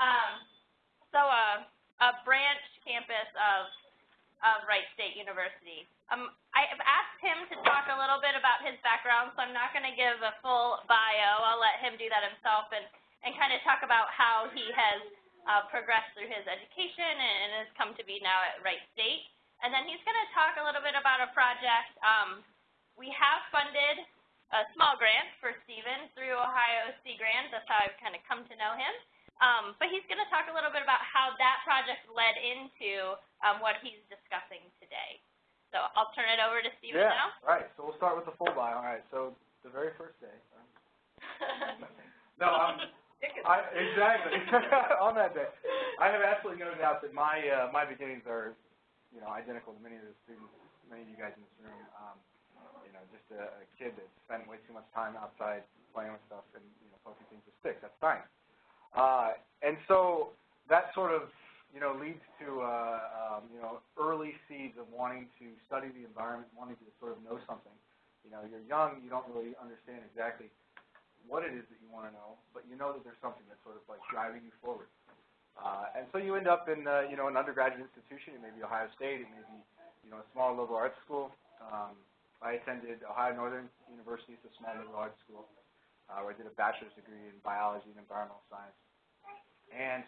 Um, so uh, a branch campus of, of Wright State University. Um, I've asked him to talk a little bit about his background, so I'm not going to give a full bio. I'll let him do that himself and, and kind of talk about how he has uh, progressed through his education and, and has come to be now at Wright State. And then he's going to talk a little bit about a project. Um, we have funded a small grant for Stephen through Ohio Sea Grants. That's how I've kind of come to know him. Um, but he's going to talk a little bit about how that project led into um, what he's discussing today. So I'll turn it over to Stephen yeah, now. All right, so we'll start with the full bio. All right, so the very first day. no, um, I, exactly. On that day, I have absolutely no doubt that my uh, my beginnings are, you know, identical to many of the students, many of you guys in this room. Um, you know, just a, a kid that spent way too much time outside playing with stuff and you know poking things with sticks. That's science. Uh, and so that sort of, you know, leads to, uh, um, you know, early seeds of wanting to study the environment, wanting to sort of know something. You know, you're young, you don't really understand exactly what it is that you want to know, but you know that there's something that's sort of like driving you forward. Uh, and so you end up in, uh, you know, an undergraduate institution. It may be Ohio State. It may be, you know, a small liberal arts school. Um, I attended Ohio Northern University. It's a small liberal arts school where I did a bachelor's degree in biology and environmental science. And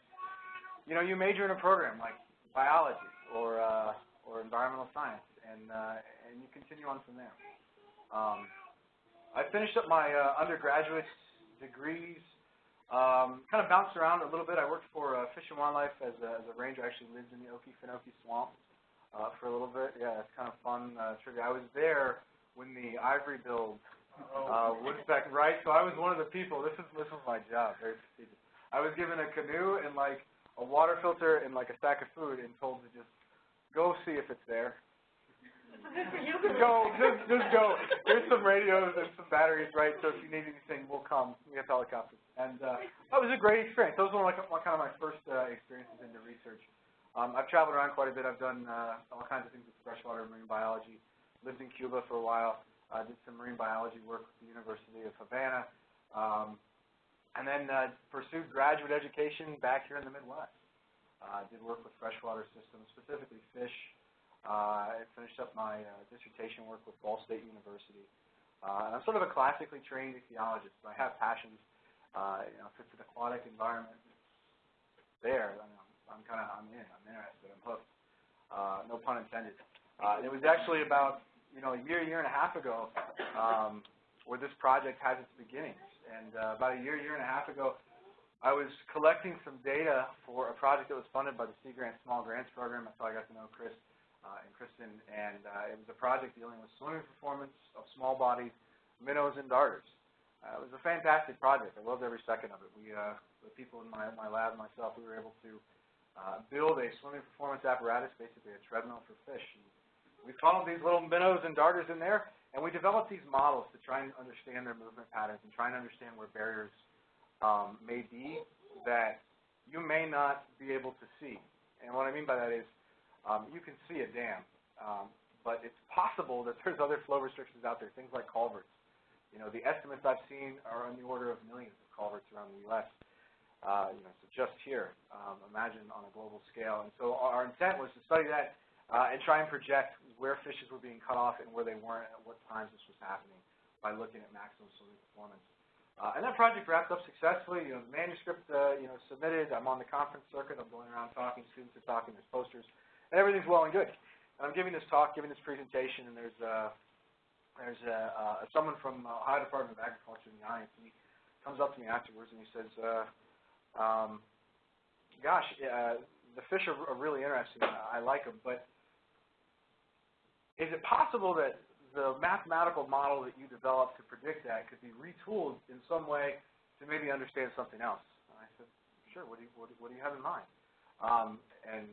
you know, you major in a program like biology or uh, or environmental science, and uh, and you continue on from there. Um, I finished up my uh, undergraduate degrees. Um, kind of bounced around a little bit. I worked for uh, Fish and Wildlife as a, as a ranger. I actually lived in the Okefenokee Swamp uh, for a little bit. Yeah, it's kind of fun uh, trivia. I was there when the ivory billed uh, Woodpeck, right? So I was one of the people. This is this was my job. I was given a canoe and like a water filter and like a sack of food and told to just go see if it's there. go, just just go. There's some radios and some batteries, right? So if you need anything, we'll come. We have helicopters, and uh, that was a great experience. That was Those were like kind of my first uh, experiences into research. Um, I've traveled around quite a bit. I've done uh, all kinds of things with freshwater marine biology. Lived in Cuba for a while. Uh, did some marine biology work with the University of Havana, um, and then uh, pursued graduate education back here in the Midwest. Uh, did work with freshwater systems, specifically fish. Uh, I finished up my uh, dissertation work with Ball State University. Uh, and I'm sort of a classically trained ichthyologist. But I have passions. Uh, you know, if it's an aquatic environment, it's there. I mean, I'm, I'm kind of I'm in. I'm interested. I'm hooked. Uh, no pun intended. Uh, it was actually about you know, a year, year and a half ago, um, where this project has its beginnings. And uh, about a year, year and a half ago, I was collecting some data for a project that was funded by the Sea Grant Small Grants Program. That's how I got to know Chris uh, and Kristen. And uh, it was a project dealing with swimming performance of small-bodied minnows and darters. Uh, it was a fantastic project. I loved every second of it. We, uh, the people in my, my lab myself, we were able to uh, build a swimming performance apparatus, basically a treadmill for fish. And we followed these little minnows and darters in there, and we developed these models to try and understand their movement patterns and try and understand where barriers um, may be that you may not be able to see. And what I mean by that is um, you can see a dam, um, but it's possible that there's other flow restrictions out there, things like culverts. You know, the estimates I've seen are on the order of millions of culverts around the U.S. Uh, you know, so just here, um, imagine on a global scale. And so our intent was to study that and try and project where fishes were being cut off and where they weren't at what times this was happening by looking at maximum swimming performance. Uh, and that project wrapped up successfully. You know, the manuscript, uh, you know, submitted. I'm on the conference circuit. I'm going around talking. Students are talking. There's posters, and everything's well and good. And I'm giving this talk, giving this presentation, and there's uh, there's uh, uh, someone from uh, Ohio Department of Agriculture in the audience. And he comes up to me afterwards and he says, uh, um, "Gosh, uh, the fish are, are really interesting. I like them, but is it possible that the mathematical model that you developed to predict that could be retooled in some way to maybe understand something else? And I said, sure, what do you, what do, what do you have in mind? Um, and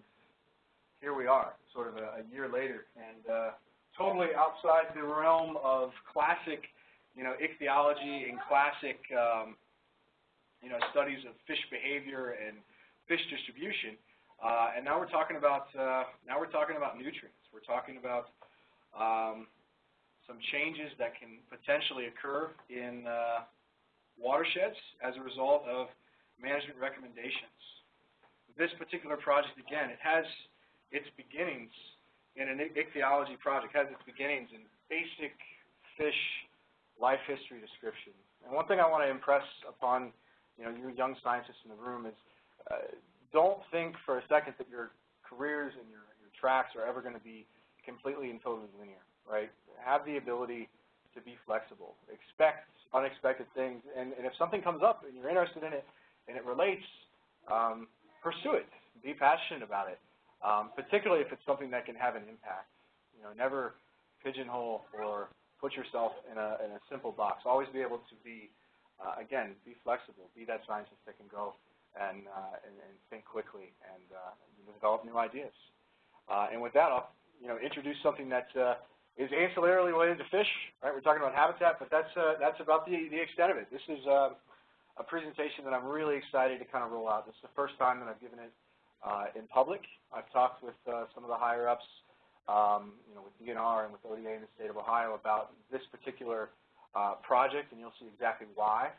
here we are, sort of a, a year later, and uh, totally outside the realm of classic, you know, ichthyology and classic, um, you know, studies of fish behavior and fish distribution. Uh, and now we're talking about uh, now we're talking about nutrients. We're talking about um, some changes that can potentially occur in uh, watersheds as a result of management recommendations. this particular project, again, it has its beginnings in an ichthyology project, has its beginnings in basic fish life history description. And one thing I want to impress upon you know, you young scientists in the room is uh, don't think for a second that your careers and your, your tracks are ever going to be completely and totally linear, right? Have the ability to be flexible. Expect unexpected things, and, and if something comes up and you're interested in it and it relates, um, pursue it. Be passionate about it, um, particularly if it's something that can have an impact. You know, never pigeonhole or put yourself in a, in a simple box. Always be able to be, uh, again, be flexible. Be that scientist that can go and, uh, and, and think quickly and uh, develop new ideas. Uh, and with that, I'll you know, introduce something that uh, is ancillarily related to fish. Right, we're talking about habitat, but that's uh, that's about the the extent of it. This is uh, a presentation that I'm really excited to kind of roll out. This is the first time that I've given it uh, in public. I've talked with uh, some of the higher ups, um, you know, with DNR and with ODA in the state of Ohio about this particular uh, project, and you'll see exactly why.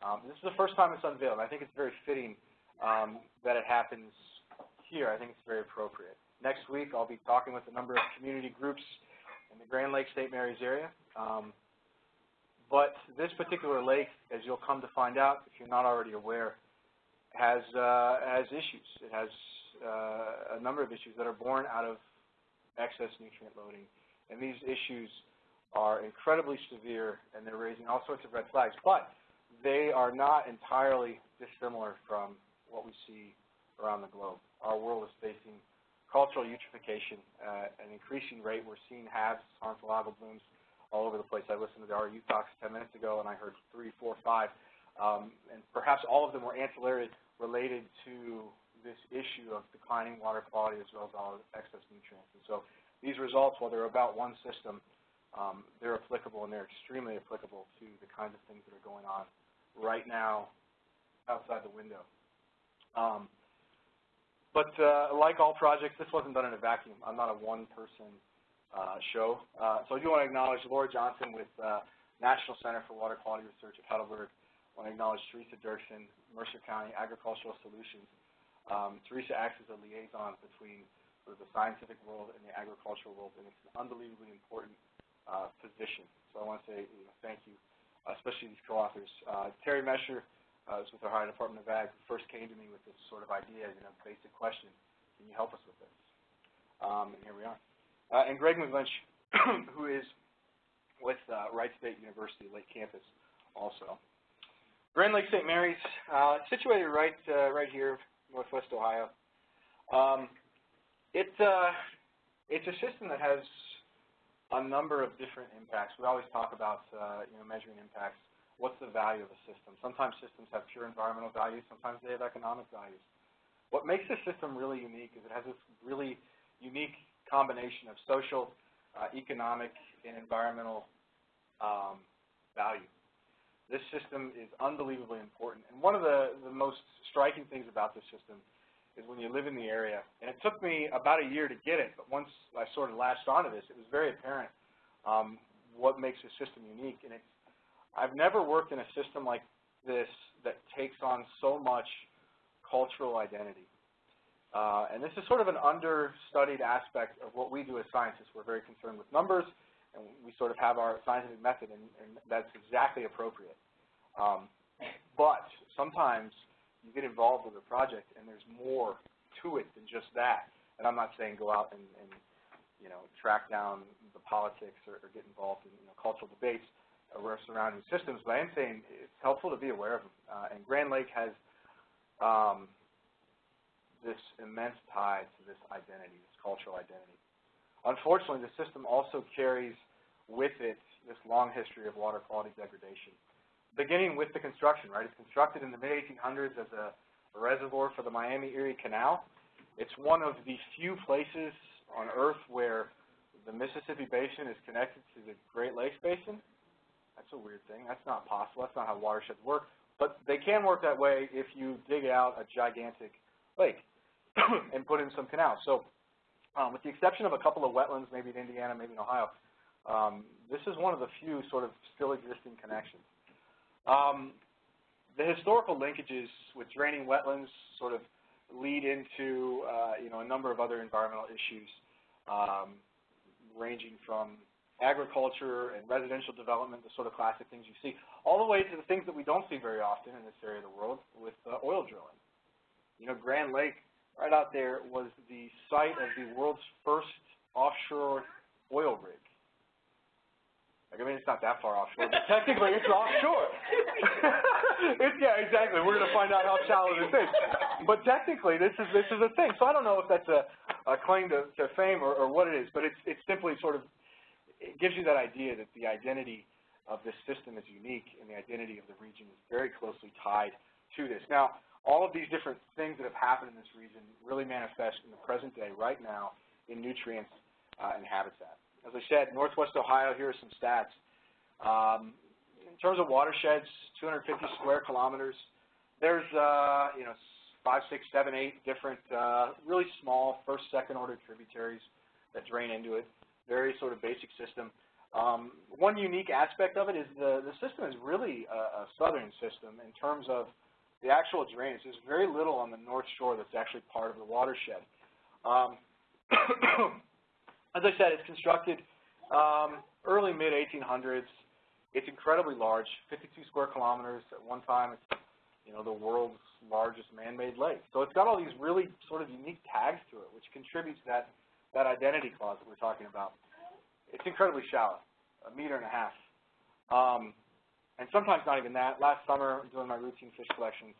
Um, this is the first time it's unveiled. And I think it's very fitting um, that it happens here. I think it's very appropriate. Next week, I'll be talking with a number of community groups in the Grand Lake St. Mary's area. Um, but this particular lake, as you'll come to find out if you're not already aware, has, uh, has issues. It has uh, a number of issues that are born out of excess nutrient loading. And these issues are incredibly severe, and they're raising all sorts of red flags. But they are not entirely dissimilar from what we see around the globe. Our world is facing cultural eutrophication at an increasing rate. We're seeing HABs, harmful algal blooms, all over the place. I listened to the RU talks 10 minutes ago, and I heard three, four, five, um, and perhaps all of them were ancillary related to this issue of declining water quality as well as all excess nutrients. And so these results, while they're about one system, um, they're applicable and they're extremely applicable to the kinds of things that are going on right now outside the window. Um, but uh, like all projects, this wasn't done in a vacuum. I'm not a one-person uh, show. Uh, so I do want to acknowledge Laura Johnson with uh, National Center for Water Quality Research at Heidelberg. I want to acknowledge Teresa Dirksen, Mercer County Agricultural Solutions. Um, Teresa acts as a liaison between sort of the scientific world and the agricultural world, and it's an unbelievably important uh, position. So I want to say you know, thank you, uh, especially these co-authors. Terry Mesher uh, is with the Ohio Department of Ag, who first came to me with this sort of idea, you know, basic question, can you help us with this? Um, and here we are. Uh, and Greg McGlinch, who is with uh, Wright State University Lake Campus also. Grand Lake St. Mary's, uh, situated right uh, right here, northwest Ohio. Um, it, uh, it's a system that has a number of different impacts. We always talk about uh, you know, measuring impacts. What's the value of a system? Sometimes systems have pure environmental values. Sometimes they have economic values. What makes this system really unique is it has this really unique combination of social, uh, economic, and environmental um, value. This system is unbelievably important. And one of the, the most striking things about this system is when you live in the area, and it took me about a year to get it, but once I sort of latched onto this, it was very apparent um, what makes this system unique. And it's, I've never worked in a system like this that takes on so much cultural identity. Uh, and this is sort of an understudied aspect of what we do as scientists. We're very concerned with numbers, and we sort of have our scientific method, and, and that's exactly appropriate. Um, but sometimes you get involved with a project, and there's more to it than just that. And I'm not saying go out and, and you know, track down the politics or, or get involved in you know, cultural debates or surrounding systems, but I am saying it's helpful to be aware of them. Uh, and Grand Lake has um, this immense tie to this identity, this cultural identity. Unfortunately, the system also carries with it this long history of water quality degradation, beginning with the construction, right? It's constructed in the mid-1800s as a, a reservoir for the Miami-Erie Canal. It's one of the few places on Earth where the Mississippi Basin is connected to the Great Lakes Basin. That's a weird thing. That's not possible. That's not how watersheds work. But they can work that way if you dig out a gigantic lake. and put in some canals. So um, with the exception of a couple of wetlands, maybe in Indiana, maybe in Ohio, um, this is one of the few sort of still existing connections. Um, the historical linkages with draining wetlands sort of lead into uh, you know a number of other environmental issues, um, ranging from agriculture and residential development, the sort of classic things you see, all the way to the things that we don't see very often in this area of the world with uh, oil drilling. You know, Grand Lake, right out there, was the site of the world's first offshore oil rig. Like, I mean, it's not that far offshore, but technically it's offshore. it's, yeah, exactly. We're going to find out how shallow this is. But technically, this is this is a thing. So I don't know if that's a, a claim to, to fame or, or what it is, but it's it's simply sort of it gives you that idea that the identity of this system is unique and the identity of the region is very closely tied to this. Now, all of these different things that have happened in this region really manifest in the present day, right now, in nutrients uh, and habitat. As I said, Northwest Ohio, here are some stats. Um, in terms of watersheds, 250 square kilometers. There's, uh, you know, five, six, seven, eight different, uh, really small first, second order tributaries that drain into it. Very sort of basic system. Um, one unique aspect of it is the, the system is really a, a southern system in terms of the actual drainage. There's very little on the north shore that's actually part of the watershed. Um, as I said, it's constructed um, early mid-1800s. It's incredibly large, 52 square kilometers. At one time, it's you know the world's largest man-made lake. So it's got all these really sort of unique tags to it, which contributes to that that identity clause that we're talking about. It's incredibly shallow, a meter and a half, um, and sometimes not even that. Last summer, doing my routine fish collections,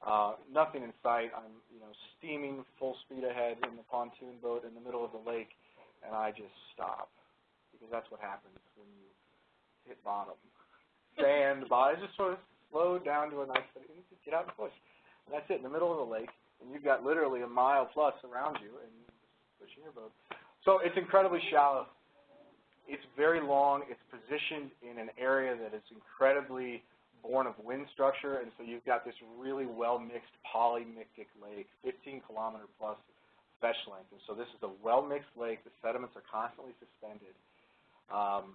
uh, nothing in sight. I'm you know steaming full speed ahead in the pontoon boat in the middle of the lake and I just stop because that's what happens when you hit bottom. Sand, bottom, just sort of slow down to a nice, just get out and push. And that's it, in the middle of the lake, and you've got literally a mile plus around you, and your boat. So it's incredibly shallow. It's very long. It's positioned in an area that is incredibly born of wind structure, and so you've got this really well-mixed polymictic lake, 15 kilometer plus fetch length. And so this is a well-mixed lake. The sediments are constantly suspended. Um,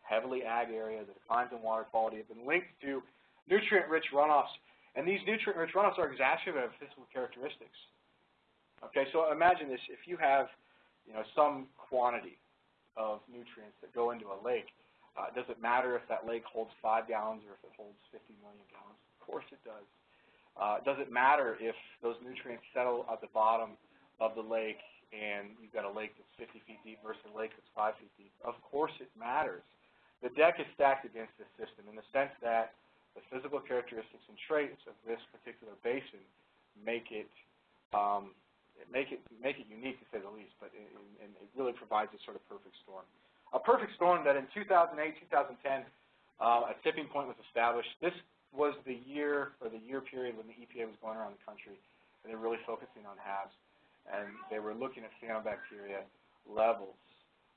heavily ag area, the declines in water quality have been linked to nutrient-rich runoffs. And these nutrient-rich runoffs are exacerbated of physical characteristics. Okay, so imagine this. If you have, you know, some quantity of nutrients that go into a lake, uh, does it matter if that lake holds 5 gallons or if it holds 50 million gallons? Of course it does. Uh, does it matter if those nutrients settle at the bottom of the lake and you've got a lake that's 50 feet deep versus a lake that's 5 feet deep, of course it matters. The deck is stacked against this system in the sense that the physical characteristics and traits of this particular basin make it um, make it make it unique to say the least, but it, and it really provides a sort of perfect storm. A perfect storm that in 2008, 2010, uh, a tipping point was established. This was the year or the year period when the EPA was going around the country and they're really focusing on HABs and they were looking at cyanobacteria levels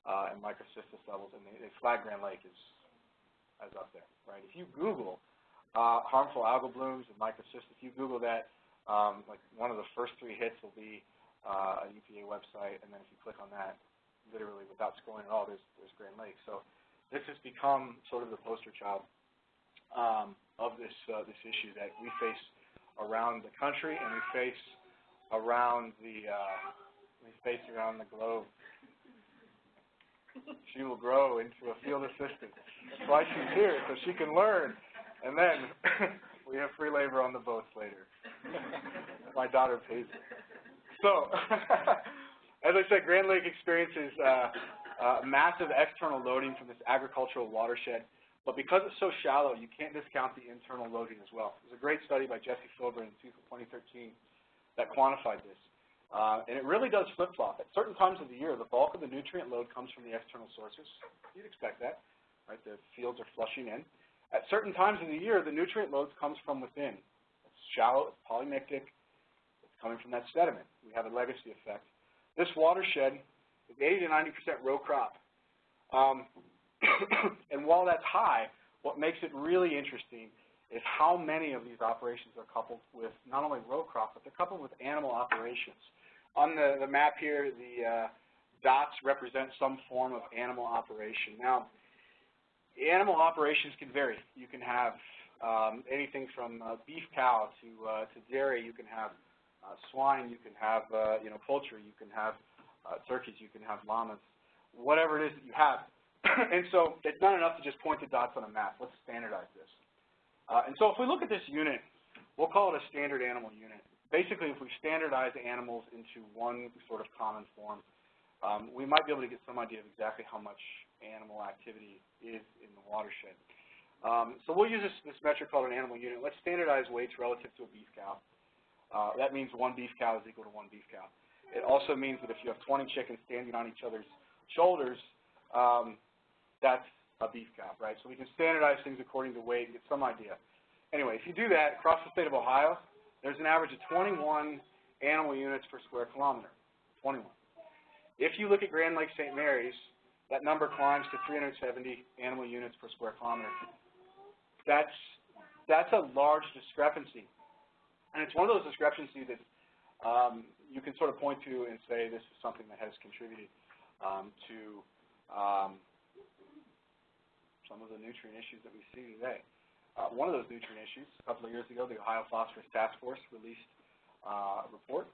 uh, and microcystis levels, and they, they flagged Grand Lake as, as up there, right? If you Google uh, harmful algal blooms and microcystis, if you Google that, um, like one of the first three hits will be uh, a EPA website, and then if you click on that, literally without scrolling at all, there's, there's Grand Lake. So this has become sort of the poster child um, of this uh, this issue that we face around the country, and we face around the uh, space around the globe. She will grow into a field assistant. That's why she's here, so she can learn. And then we have free labor on the boats later. My daughter pays it. So, as I said, Grand Lake experiences uh, uh, massive external loading from this agricultural watershed. But because it's so shallow, you can't discount the internal loading as well. There's a great study by Jesse Filbrun in 2013 that quantified this. Uh, and it really does flip-flop. At certain times of the year, the bulk of the nutrient load comes from the external sources. You'd expect that, right? The fields are flushing in. At certain times of the year, the nutrient load comes from within. It's shallow, it's polymictic, it's coming from that sediment. We have a legacy effect. This watershed is 80 to 90% row crop. Um, and while that's high, what makes it really interesting is how many of these operations are coupled with not only row crop, but they're coupled with animal operations. On the, the map here, the uh, dots represent some form of animal operation. Now, animal operations can vary. You can have um, anything from uh, beef cow to, uh, to dairy. You can have uh, swine, you can have, uh, you know, poultry, you can have uh, turkeys, you can have llamas, whatever it is that you have. and so it's not enough to just point the dots on a map. Let's standardize this. Uh, and so if we look at this unit, we'll call it a standard animal unit. Basically, if we standardize animals into one sort of common form, um, we might be able to get some idea of exactly how much animal activity is in the watershed. Um, so we'll use this, this metric called an animal unit. Let's standardize weights relative to a beef cow. Uh, that means one beef cow is equal to one beef cow. It also means that if you have 20 chickens standing on each other's shoulders, um, that's a beef cow, right? So we can standardize things according to weight and get some idea. Anyway, if you do that across the state of Ohio, there's an average of 21 animal units per square kilometer, 21. If you look at Grand Lake St. Mary's, that number climbs to 370 animal units per square kilometer. That's, that's a large discrepancy. And it's one of those discrepancies that um, you can sort of point to and say this is something that has contributed um, to um, some of the nutrient issues that we see today. Uh, one of those nutrient issues, a couple of years ago, the Ohio Phosphorus Task Force released uh, a report.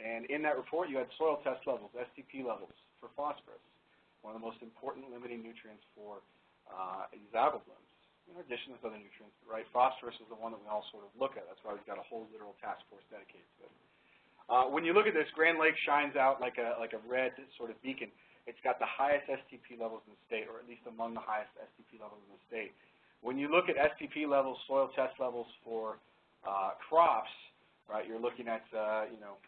And in that report, you had soil test levels, STP levels, for phosphorus, one of the most important limiting nutrients for uh, blooms. In addition, to other nutrients, right? Phosphorus is the one that we all sort of look at. That's why we've got a whole literal task force dedicated to it. Uh, when you look at this, Grand Lake shines out like a, like a red sort of beacon. It's got the highest STP levels in the state, or at least among the highest STP levels in the state. When you look at STP levels, soil test levels for uh, crops, right, you're looking at, uh, you know,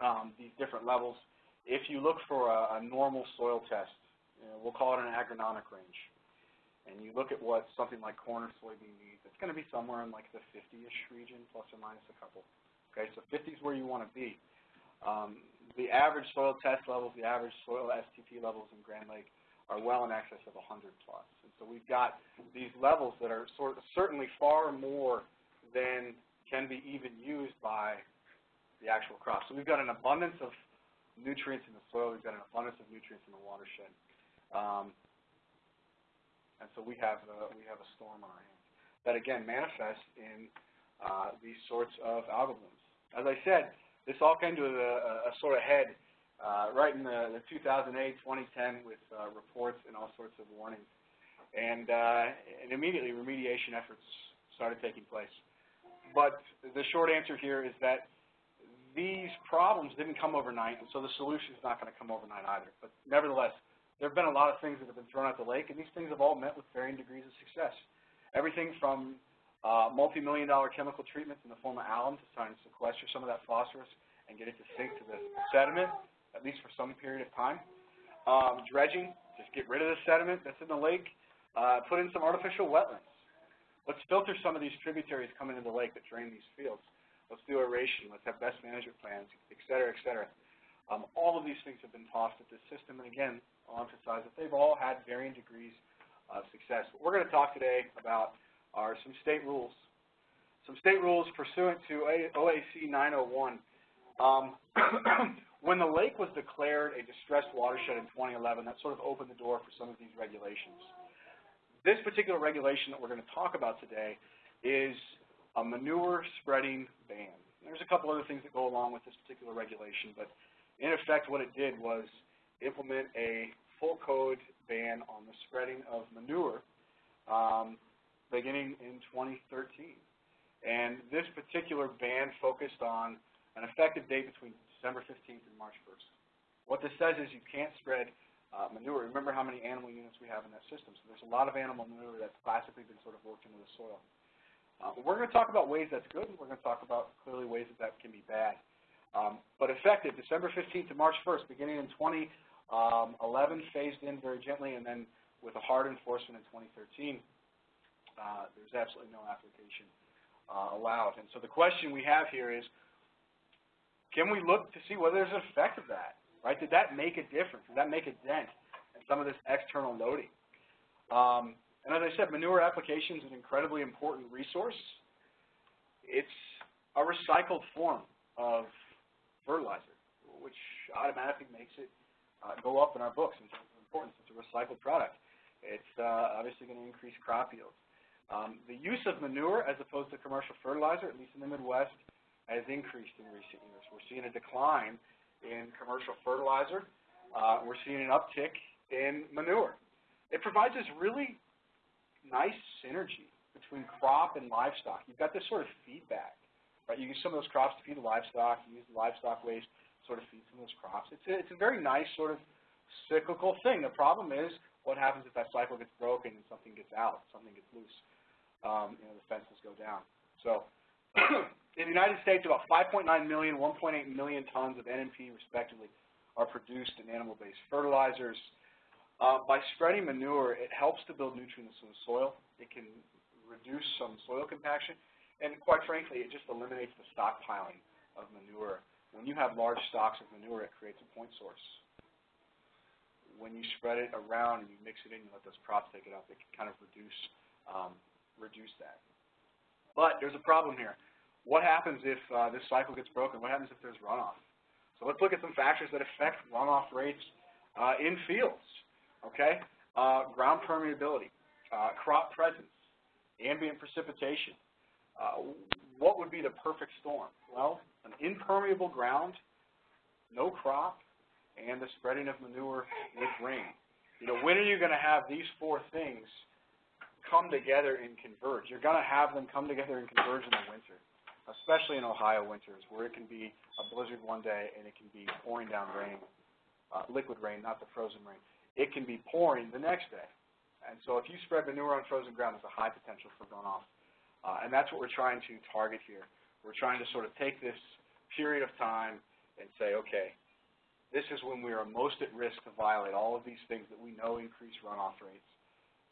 um, these different levels. If you look for a, a normal soil test, you know, we'll call it an agronomic range, and you look at what something like corn or soybean needs, it's going to be somewhere in like the 50-ish region, plus or minus a couple. Okay, so 50 is where you want to be. Um, the average soil test levels, the average soil STP levels in Grand Lake are well in excess of 100 plus. And so we've got these levels that are sort of certainly far more than can be even used by the actual crop. So we've got an abundance of nutrients in the soil. We've got an abundance of nutrients in the watershed. Um, and so we have, uh, we have a storm on our hands that, again, manifests in uh, these sorts of algal blooms. As I said, this all came to a, a sort of head uh, right in the, the 2008, 2010 with uh, reports and all sorts of warnings. And, uh, and immediately remediation efforts started taking place. But the short answer here is that these problems didn't come overnight, and so the solution is not going to come overnight either. But nevertheless, there have been a lot of things that have been thrown at the lake, and these things have all met with varying degrees of success. Everything from uh, multi-million dollar chemical treatments in the form of alum to try and sequester some of that phosphorus and get it to sink to the sediment, at least for some period of time. Um, dredging, just get rid of the sediment that's in the lake. Uh, put in some artificial wetlands. Let's filter some of these tributaries coming into the lake that drain these fields. Let's do aeration. Let's have best management plans, et cetera, et cetera. Um, all of these things have been tossed at this system, and again, I'll emphasize that they've all had varying degrees of success. What we're going to talk today about are some state rules. Some state rules pursuant to OAC 901. Um, when the lake was declared a distressed watershed in 2011, that sort of opened the door for some of these regulations. This particular regulation that we're going to talk about today is a manure spreading ban. There's a couple other things that go along with this particular regulation, but in effect what it did was implement a full code ban on the spreading of manure um, beginning in 2013. And this particular ban focused on an effective date between December 15th and March 1st. What this says is you can't spread uh, manure. Remember how many animal units we have in that system. So there's a lot of animal manure that's classically been sort of worked into the soil. Uh, we're going to talk about ways that's good, and we're going to talk about clearly ways that that can be bad. Um, but effective December 15th to March 1st, beginning in 2011, um, phased in very gently, and then with a hard enforcement in 2013 uh, there's absolutely no application uh, allowed. And so the question we have here is, can we look to see whether there's an effect of that? Right? Did that make a difference? Did that make a dent in some of this external loading? Um, and as I said, manure application is an incredibly important resource. It's a recycled form of fertilizer, which automatically makes it uh, go up in our books in terms of importance. It's a recycled product. It's uh, obviously going to increase crop yields. Um, the use of manure as opposed to commercial fertilizer, at least in the Midwest, has increased in recent years. We're seeing a decline in commercial fertilizer. Uh, we're seeing an uptick in manure. It provides us really nice synergy between crop and livestock. You've got this sort of feedback, right? You use some of those crops to feed the livestock. You use the livestock waste sort of feed some of those crops. It's a, it's a very nice sort of cyclical thing. The problem is what happens if that cycle gets broken and something gets out, something gets loose. Um, you know, the fences go down. So in the United States, about 5.9 million, 1.8 million tons of NNP, respectively, are produced in animal-based fertilizers. Uh, by spreading manure, it helps to build nutrients in the soil. It can reduce some soil compaction, and quite frankly, it just eliminates the stockpiling of manure. When you have large stocks of manure, it creates a point source. When you spread it around and you mix it in, you let those crops take it up, it can kind of reduce um, reduce that. But there's a problem here. What happens if uh, this cycle gets broken? What happens if there's runoff? So let's look at some factors that affect runoff rates uh, in fields. Okay, uh, ground permeability, uh, crop presence, ambient precipitation. Uh, what would be the perfect storm? Well, an impermeable ground, no crop, and the spreading of manure with rain. You know, when are you going to have these four things come together and converge. You're going to have them come together and converge in the winter, especially in Ohio winters, where it can be a blizzard one day and it can be pouring down rain, uh, liquid rain, not the frozen rain. It can be pouring the next day. And so if you spread manure on frozen ground, there's a high potential for runoff. Uh, and that's what we're trying to target here. We're trying to sort of take this period of time and say, okay, this is when we are most at risk to violate all of these things that we know increase runoff rates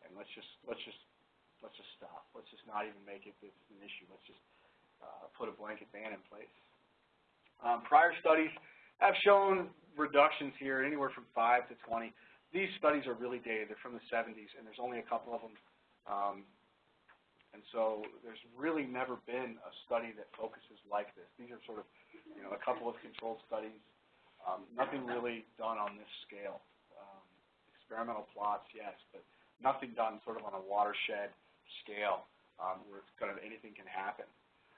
and let's just let's just let's just stop. Let's just not even make it an issue. Let's just uh, put a blanket ban in place. Um, prior studies have shown reductions here anywhere from 5 to 20. These studies are really dated. They're from the 70s, and there's only a couple of them. Um, and so there's really never been a study that focuses like this. These are sort of, you know, a couple of controlled studies. Um, nothing really done on this scale. Um, experimental plots, yes, but nothing done sort of on a watershed scale um, where kind of anything can happen.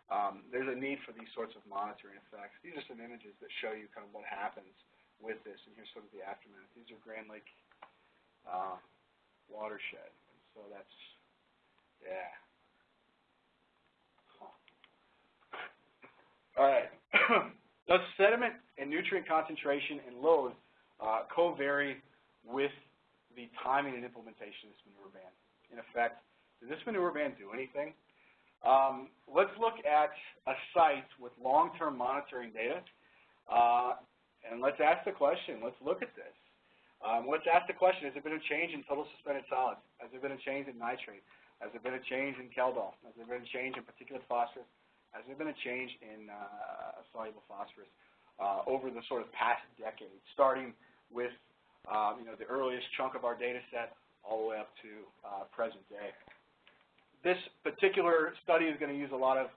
Um, there's a need for these sorts of monitoring effects. These are some images that show you kind of what happens with this, and here's sort of the aftermath. These are Grand Lake uh, watershed, so that's, yeah. Huh. All right. Does sediment and nutrient concentration and load uh, co-vary with the timing and implementation of this manure ban. In effect, does this manure ban do anything? Um, let's look at a site with long-term monitoring data, uh, and let's ask the question. Let's look at this. Um, let's ask the question, has there been a change in total suspended solids? Has there been a change in nitrate? Has there been a change in Kjeldahl? Has there been a change in particulate phosphorus? Has there been a change in uh, soluble phosphorus uh, over the sort of past decade, starting with um, you know, the earliest chunk of our data set all the way up to uh, present day. This particular study is going to use a lot of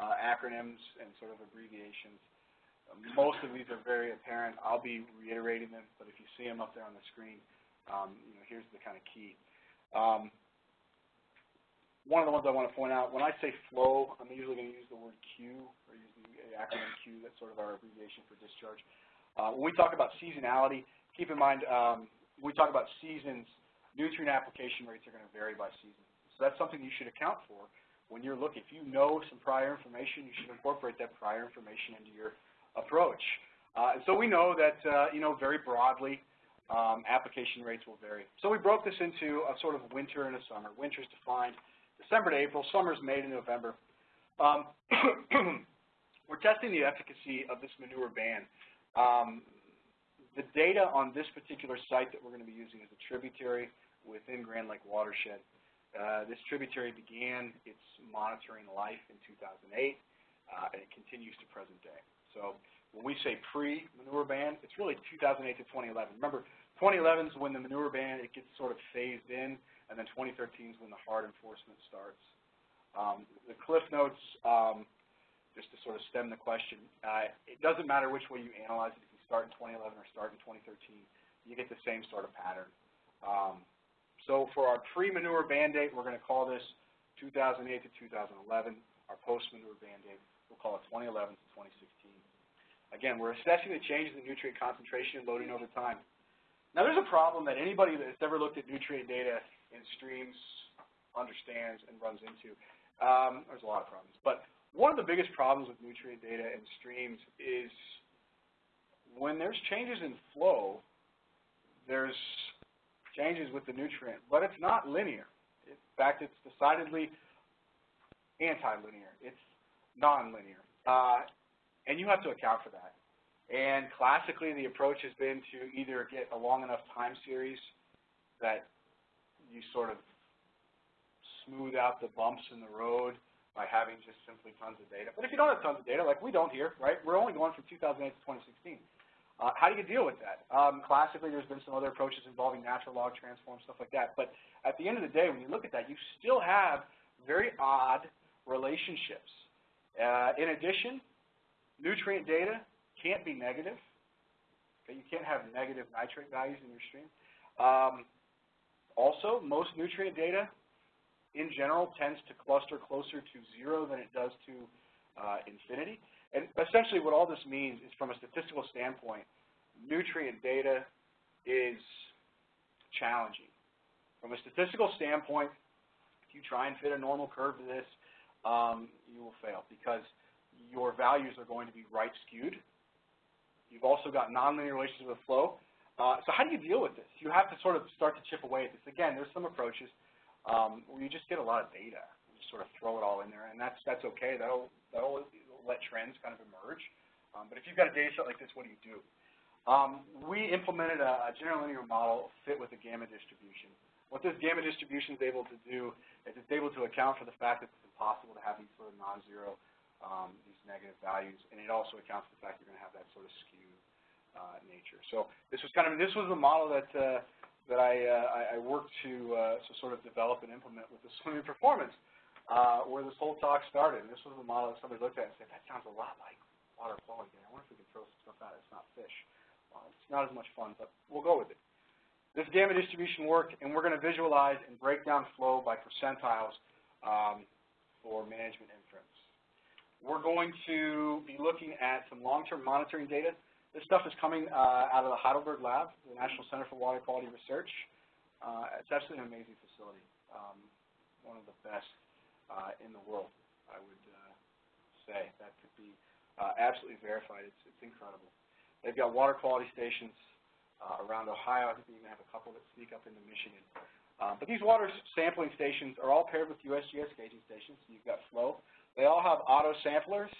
uh, acronyms and sort of abbreviations. Most of these are very apparent. I'll be reiterating them, but if you see them up there on the screen, um, you know, here's the kind of key. Um, one of the ones I want to point out, when I say flow, I'm usually going to use the word Q, or use the acronym Q, that's sort of our abbreviation for discharge. Uh, when we talk about seasonality, keep in mind, um, when we talk about seasons, nutrient application rates are going to vary by season. So that's something you should account for when you're looking. If you know some prior information, you should incorporate that prior information into your approach. Uh, and so we know that, uh, you know, very broadly, um, application rates will vary. So we broke this into a sort of winter and a summer. Winter is defined December to April, summer is May to November. Um, we're testing the efficacy of this manure ban. Um, the data on this particular site that we're going to be using is a tributary within Grand Lake Watershed. Uh, this tributary began its monitoring life in 2008, uh, and it continues to present day. So when we say pre-manure ban, it's really 2008 to 2011. Remember, 2011 is when the manure ban, it gets sort of phased in, and then 2013 is when the hard enforcement starts. Um, the cliff notes, um, just to sort of stem the question, uh, it doesn't matter which way you analyze it if you start in 2011 or start in 2013, you get the same sort of pattern. Um, so for our pre-manure ban date, we're going to call this 2008 to 2011. Our post-manure ban date, we'll call it 2011 to 2016. Again, we're assessing the changes in nutrient concentration and loading over time. Now, there's a problem that anybody that's ever looked at nutrient data in streams understands and runs into. Um, there's a lot of problems, but one of the biggest problems with nutrient data in streams is when there's changes in flow, there's changes with the nutrient, but it's not linear. In fact, it's decidedly anti-linear. It's non-linear. Uh, and you have to account for that. And classically, the approach has been to either get a long enough time series that you sort of smooth out the bumps in the road by having just simply tons of data. But if you don't have tons of data, like we don't here, right, we're only going from 2008 to 2016. Uh, how do you deal with that? Um, classically, there's been some other approaches involving natural log transforms, stuff like that. But at the end of the day, when you look at that, you still have very odd relationships. Uh, in addition, nutrient data can't be negative. Okay, you can't have negative nitrate values in your stream. Um, also, most nutrient data in general tends to cluster closer to zero than it does to uh, infinity. And essentially what all this means is from a statistical standpoint, nutrient data is challenging. From a statistical standpoint, if you try and fit a normal curve to this, um, you will fail because your values are going to be right skewed. You've also got nonlinear relations with flow. Uh, so how do you deal with this? You have to sort of start to chip away at this. Again, there's some approaches um, where you just get a lot of data and just sort of throw it all in there, and that's that's okay. That'll that'll let trends kind of emerge. Um, but if you've got a data set like this, what do you do? Um, we implemented a, a general linear model fit with a gamma distribution. What this gamma distribution is able to do is it's able to account for the fact that it's impossible to have these sort of non-zero, um, these negative values, and it also accounts for the fact you're going to have that sort of skew uh, nature. So this was kind of this was the model that uh, that I, uh, I worked to, uh, to sort of develop and implement with the swimming performance uh, where this whole talk started. And this was the model that somebody looked at and said, that sounds a lot like water quality I wonder if we can throw some stuff out. It's not fish. Well, it's not as much fun, but we'll go with it. This gamma distribution worked, and we're going to visualize and break down flow by percentiles um, for management inference. We're going to be looking at some long-term monitoring data. This stuff is coming uh, out of the Heidelberg Lab, the National Center for Water Quality Research. Uh, it's absolutely an amazing facility, um, one of the best uh, in the world, I would uh, say. That could be uh, absolutely verified. It's, it's incredible. They've got water quality stations uh, around Ohio. I think they even have a couple that sneak up into Michigan. Um, but these water sampling stations are all paired with USGS gauging stations. So you've got flow. They all have auto samplers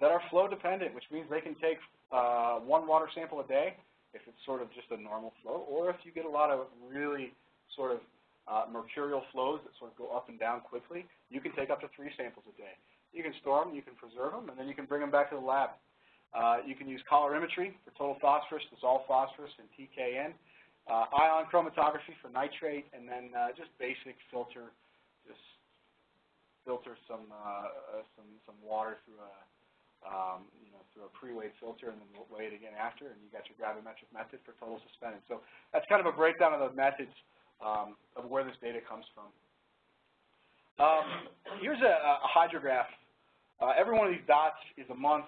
that are flow dependent, which means they can take uh, one water sample a day if it's sort of just a normal flow, or if you get a lot of really sort of uh, mercurial flows that sort of go up and down quickly, you can take up to three samples a day. You can store them, you can preserve them, and then you can bring them back to the lab. Uh, you can use colorimetry for total phosphorus, dissolved phosphorus, and TKN, uh, ion chromatography for nitrate, and then uh, just basic filter, just filter some uh, uh, some some water through a um, you know through a pre-weighed filter, and then weigh it again after, and you got your gravimetric method for total suspended. So that's kind of a breakdown of the methods um, of where this data comes from. Um, here's a, a hydrograph. Uh, every one of these dots is a month.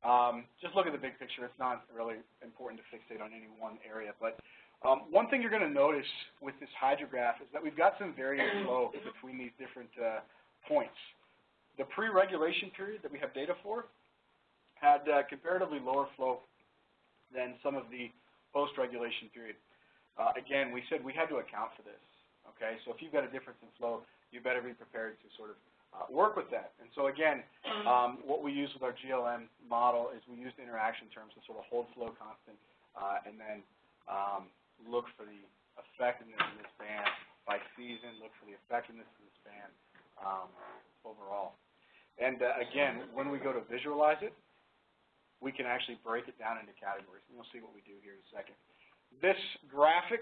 Um, just look at the big picture. It's not really important to fixate on any one area. But um, one thing you're going to notice with this hydrograph is that we've got some varying flow between these different uh, points. The pre-regulation period that we have data for had uh, comparatively lower flow than some of the post-regulation period. Uh, again, we said we had to account for this. Okay, so if you've got a difference in flow, you better be prepared to sort of uh, work with that. And so again, um, what we use with our GLM model is we use the interaction terms to sort of hold flow constant uh, and then um, look for the effectiveness of this band by season, look for the effectiveness of this band um, overall. And uh, again, when we go to visualize it, we can actually break it down into categories. And you'll see what we do here in a second. This graphic,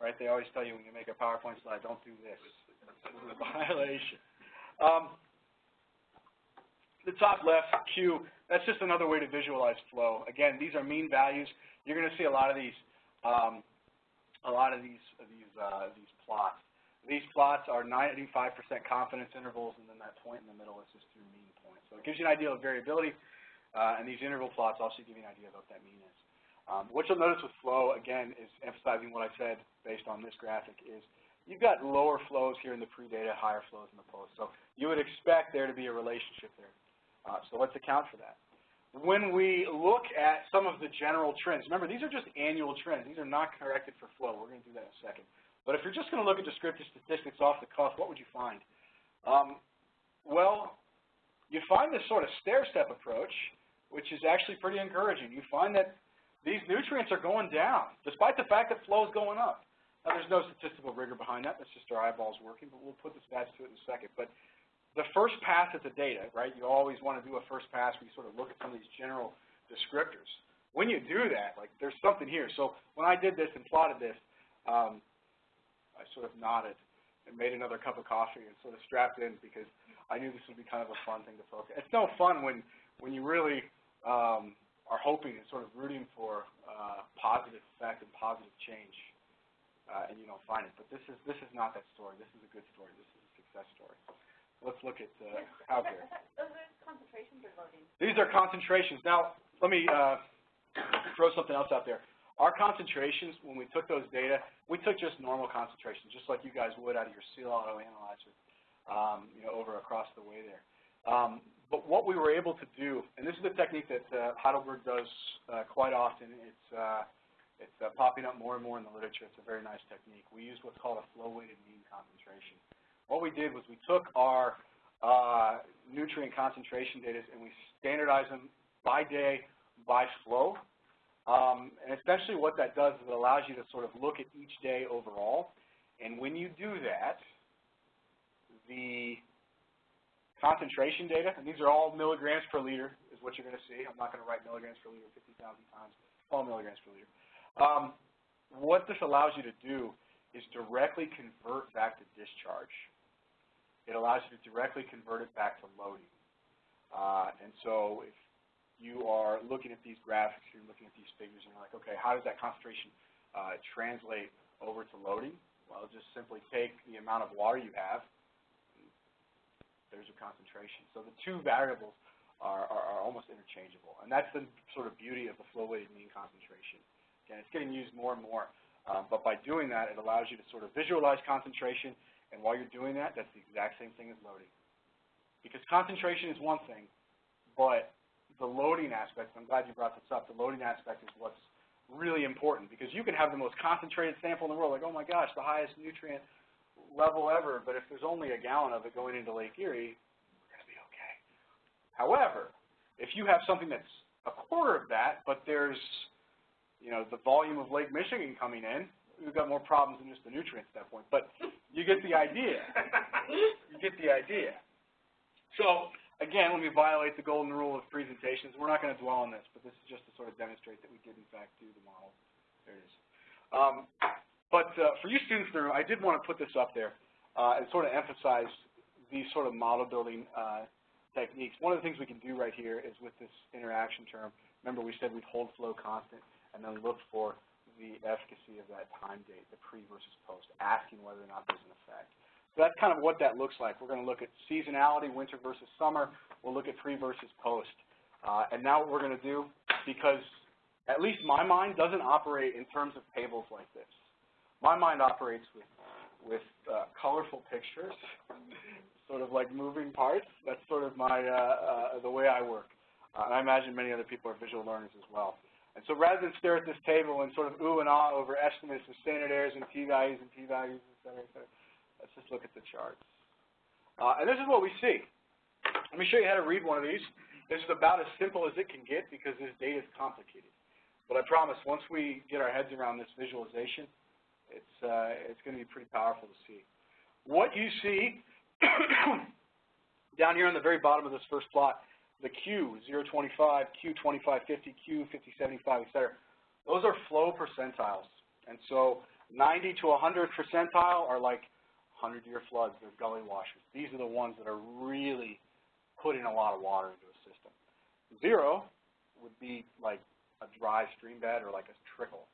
right, they always tell you when you make a PowerPoint slide, don't do this. This is a violation. Um, the top left, Q, that's just another way to visualize flow. Again, these are mean values. You're going to see a lot of these, um, a lot of these, these, uh, these plots. These plots are 95% confidence intervals, and then that point in the middle is just your mean point. So it gives you an idea of variability, uh, and these interval plots also give you an idea of what that mean is. Um, what you'll notice with flow, again, is emphasizing what I said based on this graphic, is you've got lower flows here in the pre-data, higher flows in the post. So you would expect there to be a relationship there. Uh, so let's account for that. When we look at some of the general trends, remember, these are just annual trends. These are not corrected for flow. We're going to do that in a second. But if you're just going to look at descriptive statistics off the cuff, what would you find? Um, well, you find this sort of stair-step approach, which is actually pretty encouraging. You find that these nutrients are going down, despite the fact that flow is going up. Now, there's no statistical rigor behind that. That's just our eyeballs working, but we'll put the stats to it in a second. But the first pass at the data, right, you always want to do a first pass where you sort of look at some of these general descriptors. When you do that, like, there's something here. So when I did this and plotted this, um, I sort of nodded and made another cup of coffee and sort of strapped in because I knew this would be kind of a fun thing to focus. It's no fun when, when you really um, are hoping and sort of rooting for uh, positive effect and positive change, uh, and you don't find it. But this is this is not that story. This is a good story. This is a success story. Let's look at uh, out there. Those are concentrations or loading? These are concentrations. Now, let me uh, throw something else out there. Our concentrations, when we took those data, we took just normal concentrations, just like you guys would out of your seal auto analyzer, um, you know, over across the way there. Um, but what we were able to do, and this is a technique that uh, Heidelberg does uh, quite often. It's uh, it's uh, popping up more and more in the literature. It's a very nice technique. We used what's called a flow-weighted mean concentration. What we did was we took our uh, nutrient concentration data and we standardized them by day, by flow. Um, and essentially what that does is it allows you to sort of look at each day overall. And when you do that, the concentration data, and these are all milligrams per liter is what you're going to see. I'm not going to write milligrams per liter 50,000 times. All milligrams per liter. Um, what this allows you to do is directly convert back to discharge. It allows you to directly convert it back to loading. Uh, and so if you are looking at these graphics, you're looking at these figures, and you're like, okay, how does that concentration uh, translate over to loading? Well, just simply take the amount of water you have, there's your concentration. So the two variables are, are, are almost interchangeable. And that's the sort of beauty of the flow-weighted mean concentration. Again, it's getting used more and more. Um, but by doing that, it allows you to sort of visualize concentration. And while you're doing that, that's the exact same thing as loading. Because concentration is one thing, but the loading aspect, I'm glad you brought this up, the loading aspect is what's really important because you can have the most concentrated sample in the world, like, oh my gosh, the highest nutrient level ever, but if there's only a gallon of it going into Lake Erie, we're going to be okay. However, if you have something that's a quarter of that, but there's, you know, the volume of Lake Michigan coming in, we've got more problems than just the nutrients at that point. But you get the idea. you get the idea. So, again, let me violate the golden rule of presentations. We're not going to dwell on this, but this is just to sort of demonstrate that we did, in fact, do the model. There it is. Um, but uh, for you students in the room, I did want to put this up there uh, and sort of emphasize these sort of model building uh, techniques. One of the things we can do right here is with this interaction term, remember we said we'd hold flow constant and then look for the efficacy of that time date, the pre versus post, asking whether or not there's an effect. So that's kind of what that looks like. We're going to look at seasonality, winter versus summer. We'll look at pre versus post. Uh, and now what we're going to do, because at least my mind doesn't operate in terms of tables like this. My mind operates with, with uh, colorful pictures, sort of like moving parts. That's sort of my, uh, uh, the way I work. Uh, and I imagine many other people are visual learners as well. And so rather than stare at this table and sort of ooh and ah over estimates of standard errors and p-values and p-values, et cetera, et cetera, let's just look at the charts. Uh, and this is what we see. Let me show you how to read one of these. This is about as simple as it can get because this data is complicated. But I promise, once we get our heads around this visualization, it's, uh, it's going to be pretty powerful to see. What you see down here on the very bottom of this first plot, the Q, 025, Q2550, Q5075, et cetera, those are flow percentiles. And so 90 to 100 percentile are like 100-year floods. They're gully washers. These are the ones that are really putting a lot of water into a system. Zero would be like a dry stream bed or like a trickle.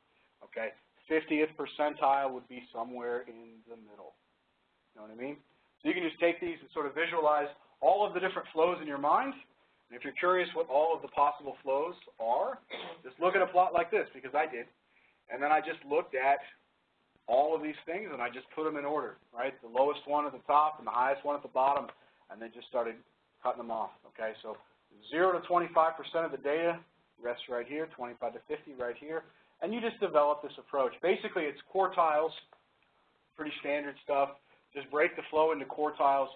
Okay, 50th percentile would be somewhere in the middle. You know what I mean? So you can just take these and sort of visualize all of the different flows in your mind, And if you're curious what all of the possible flows are, just look at a plot like this, because I did. And then I just looked at all of these things, and I just put them in order, right? The lowest one at the top and the highest one at the bottom, and then just started cutting them off, okay? So 0 to 25% of the data rests right here, 25 to 50 right here, and you just develop this approach. Basically, it's quartiles, pretty standard stuff. Just break the flow into quartiles.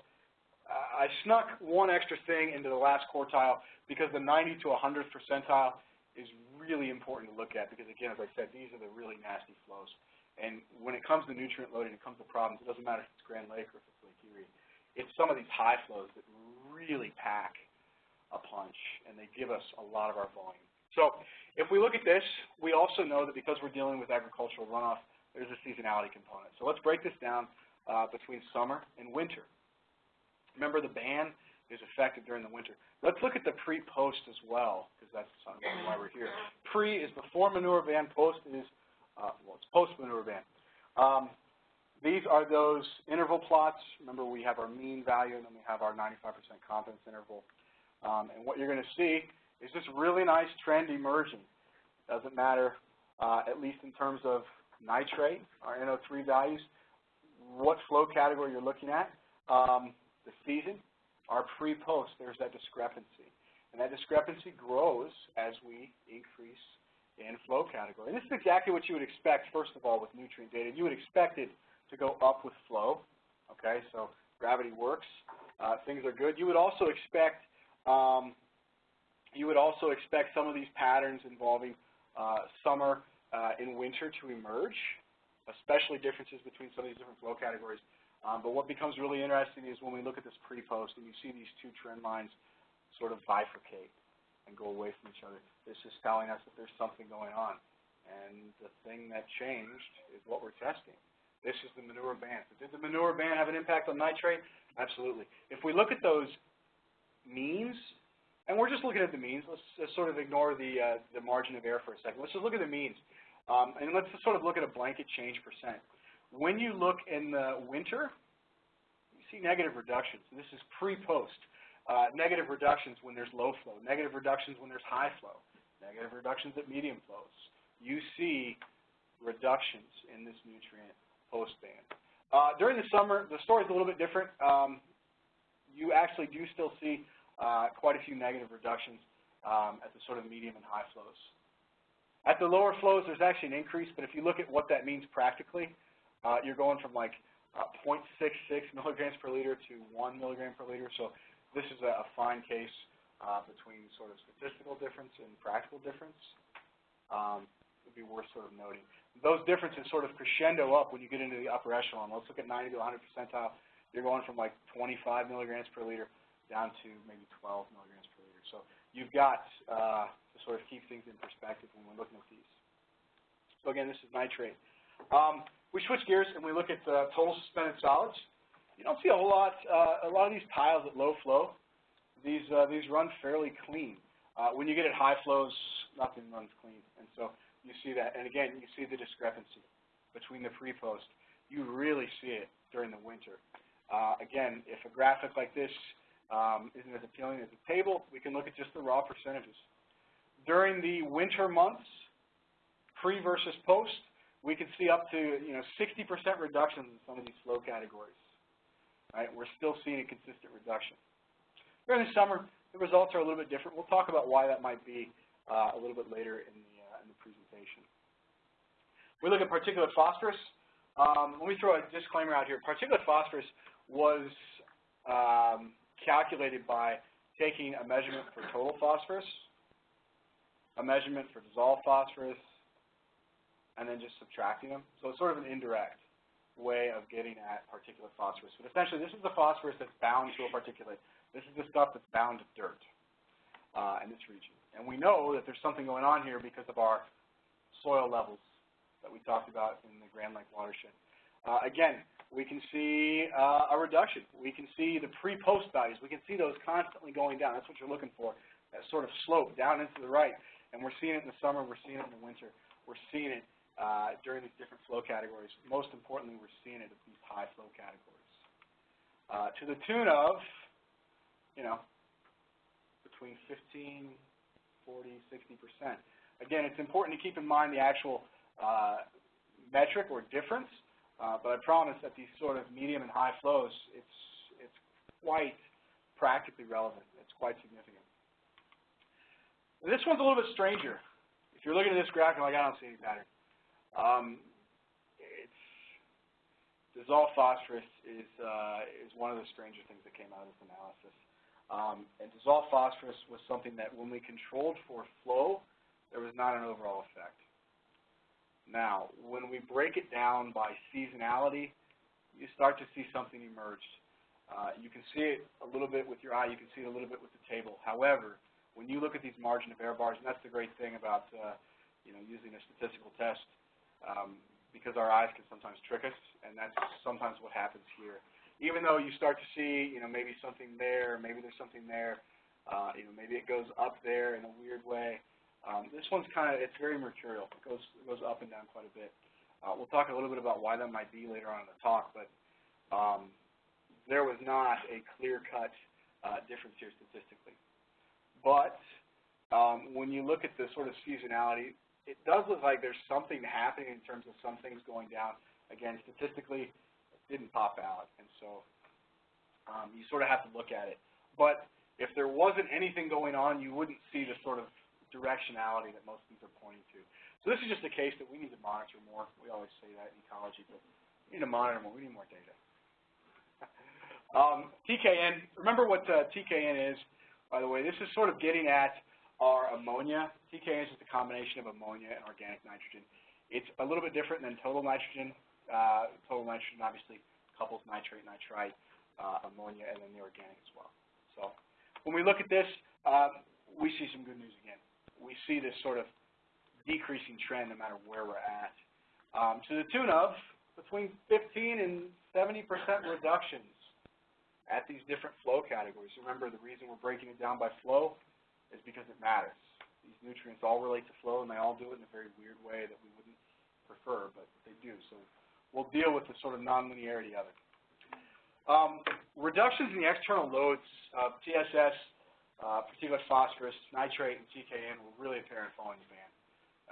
I snuck one extra thing into the last quartile because the 90 to 100th percentile is really important to look at because, again, as I said, these are the really nasty flows. And when it comes to nutrient loading, it comes to problems. It doesn't matter if it's Grand Lake or if it's Lake Erie. It's some of these high flows that really pack a punch, and they give us a lot of our volume. So if we look at this, we also know that because we're dealing with agricultural runoff, there's a seasonality component. So let's break this down uh, between summer and winter. Remember, the ban is effective during the winter. Let's look at the pre-post as well, because that's why we're here. Pre is before manure ban, post is, uh, well, it's post-manure ban. Um, these are those interval plots. Remember, we have our mean value, and then we have our 95% confidence interval. Um, and what you're going to see is this really nice trend emerging. Doesn't matter, uh, at least in terms of nitrate, our NO3 values, what flow category you're looking at, um, the season, our pre-post, there's that discrepancy. And that discrepancy grows as we increase in flow category. And this is exactly what you would expect, first of all, with nutrient data. You would expect it to go up with flow. Okay, so gravity works. Uh, things are good. You would also expect um, you would also expect some of these patterns involving uh, summer uh, and winter to emerge, especially differences between some of these different flow categories. Um, but what becomes really interesting is when we look at this pre-post and you see these two trend lines sort of bifurcate and go away from each other. This is telling us that there's something going on. And the thing that changed is what we're testing. This is the manure ban. So did the manure ban have an impact on nitrate? Absolutely. If we look at those means, and we're just looking at the means, let's sort of ignore the, uh, the margin of error for a second. Let's just look at the means. Um, and let's just sort of look at a blanket change percent. When you look in the winter, you see negative reductions. This is pre-post. Uh, negative reductions when there's low flow, negative reductions when there's high flow, negative reductions at medium flows. You see reductions in this nutrient post-ban. Uh, during the summer, the story is a little bit different. Um, you actually do still see uh, quite a few negative reductions um, at the sort of medium and high flows. At the lower flows, there's actually an increase, but if you look at what that means practically, uh, you're going from like uh, 0.66 milligrams per liter to 1 milligram per liter. So this is a, a fine case uh, between sort of statistical difference and practical difference. Um, it would be worth sort of noting. Those differences sort of crescendo up when you get into the upper echelon. Let's look at 90 to 100 percentile. You're going from like 25 milligrams per liter down to maybe 12 milligrams per liter. So you've got uh, to sort of keep things in perspective when we're looking at these. So again, this is nitrate. Um, we switch gears and we look at uh, total suspended solids. You don't see a whole lot, uh, a lot of these tiles at low flow. These, uh, these run fairly clean. Uh, when you get at high flows, nothing runs clean. And so you see that. And again, you see the discrepancy between the pre-post. You really see it during the winter. Uh, again, if a graphic like this um, isn't as appealing as a table, we can look at just the raw percentages. During the winter months, pre versus post, we can see up to you know 60% reductions in some of these flow categories. Right? We're still seeing a consistent reduction. During the summer, the results are a little bit different. We'll talk about why that might be uh, a little bit later in the, uh, in the presentation. We look at particulate phosphorus. Um, let me throw a disclaimer out here. Particulate phosphorus was um, calculated by taking a measurement for total phosphorus, a measurement for dissolved phosphorus, and then just subtracting them. So it's sort of an indirect way of getting at particulate phosphorus. But essentially, this is the phosphorus that's bound to a particulate. This is the stuff that's bound to dirt uh, in this region. And we know that there's something going on here because of our soil levels that we talked about in the Grand Lake watershed. Uh, again, we can see uh, a reduction. We can see the pre-post values. We can see those constantly going down. That's what you're looking for, that sort of slope down into the right. And we're seeing it in the summer. We're seeing it in the winter. We're seeing it uh, during these different flow categories. Most importantly, we're seeing it at these high flow categories. Uh, to the tune of, you know, between 15, 40, 60%. Again, it's important to keep in mind the actual uh, metric or difference, uh, but I promise that these sort of medium and high flows, it's, it's quite practically relevant. It's quite significant. This one's a little bit stranger. If you're looking at this graph, you're like, I don't see any pattern. Um, it's, dissolved phosphorus is, uh, is one of the stranger things that came out of this analysis. Um, and dissolved phosphorus was something that when we controlled for flow, there was not an overall effect. Now, when we break it down by seasonality, you start to see something emerge. Uh, you can see it a little bit with your eye. You can see it a little bit with the table. However, when you look at these margin of error bars, and that's the great thing about uh, you know using a statistical test, um, because our eyes can sometimes trick us, and that's sometimes what happens here even though you start to see, you know, maybe something there, maybe there's something there, uh, you know, maybe it goes up there in a weird way. Um, this one's kind of, it's very mercurial. It goes, it goes up and down quite a bit. Uh, we'll talk a little bit about why that might be later on in the talk, but um, there was not a clear-cut uh, difference here statistically. But um, when you look at the sort of seasonality, it does look like there's something happening in terms of some things going down. Again, statistically, it didn't pop out. And so um, you sort of have to look at it. But if there wasn't anything going on, you wouldn't see the sort of directionality that most things are pointing to. So this is just a case that we need to monitor more. We always say that in ecology, but we need to monitor more. We need more data. um, TKN, remember what uh, TKN is, by the way. This is sort of getting at our ammonia. TKN is just a combination of ammonia and organic nitrogen. It's a little bit different than total nitrogen uh, total nitrogen obviously couples nitrate, nitrite, uh, ammonia, and then the organic as well. So when we look at this, um, we see some good news again. We see this sort of decreasing trend no matter where we're at. Um, to the tune of between 15 and 70% reductions at these different flow categories. Remember, the reason we're breaking it down by flow is because it matters. These nutrients all relate to flow, and they all do it in a very weird way that we wouldn't prefer, but they do. So we'll deal with the sort of nonlinearity of it. Um, reductions in the external loads of TSS, uh, particulate phosphorus, nitrate, and TKN were really apparent following the ban.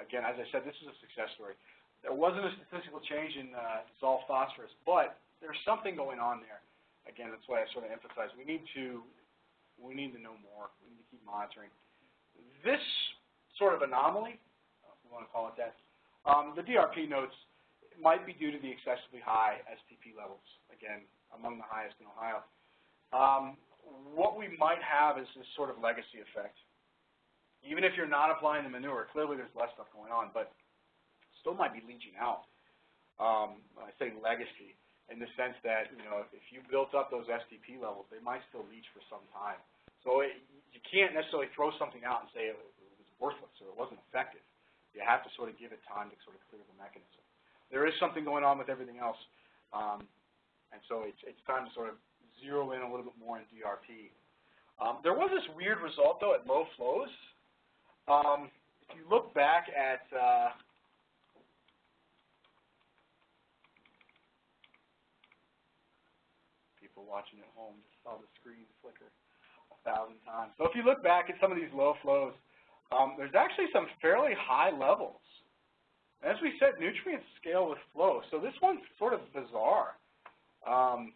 Again, as I said, this is a success story. There wasn't a statistical change in uh, dissolved phosphorus, but there's something going on there. Again, that's why I sort of emphasize we need to we need to know more. We need to keep monitoring. This sort of anomaly, if we want to call it that, um, the DRP notes might be due to the excessively high STP levels, again, among the highest in Ohio. Um, what we might have is this sort of legacy effect. Even if you're not applying the manure, clearly there's less stuff going on, but still might be leaching out. Um, I say legacy in the sense that, you know, if you built up those STP levels, they might still leach for some time. So it, you can't necessarily throw something out and say it was worthless or it wasn't effective. You have to sort of give it time to sort of clear the mechanism there is something going on with everything else. Um, and so it's, it's time to sort of zero in a little bit more in DRP. Um, there was this weird result, though, at low flows. Um, if you look back at uh, people watching at home saw the screen flicker a thousand times. So if you look back at some of these low flows, um, there's actually some fairly high levels as we said, nutrients scale with flow. So this one's sort of bizarre. Um,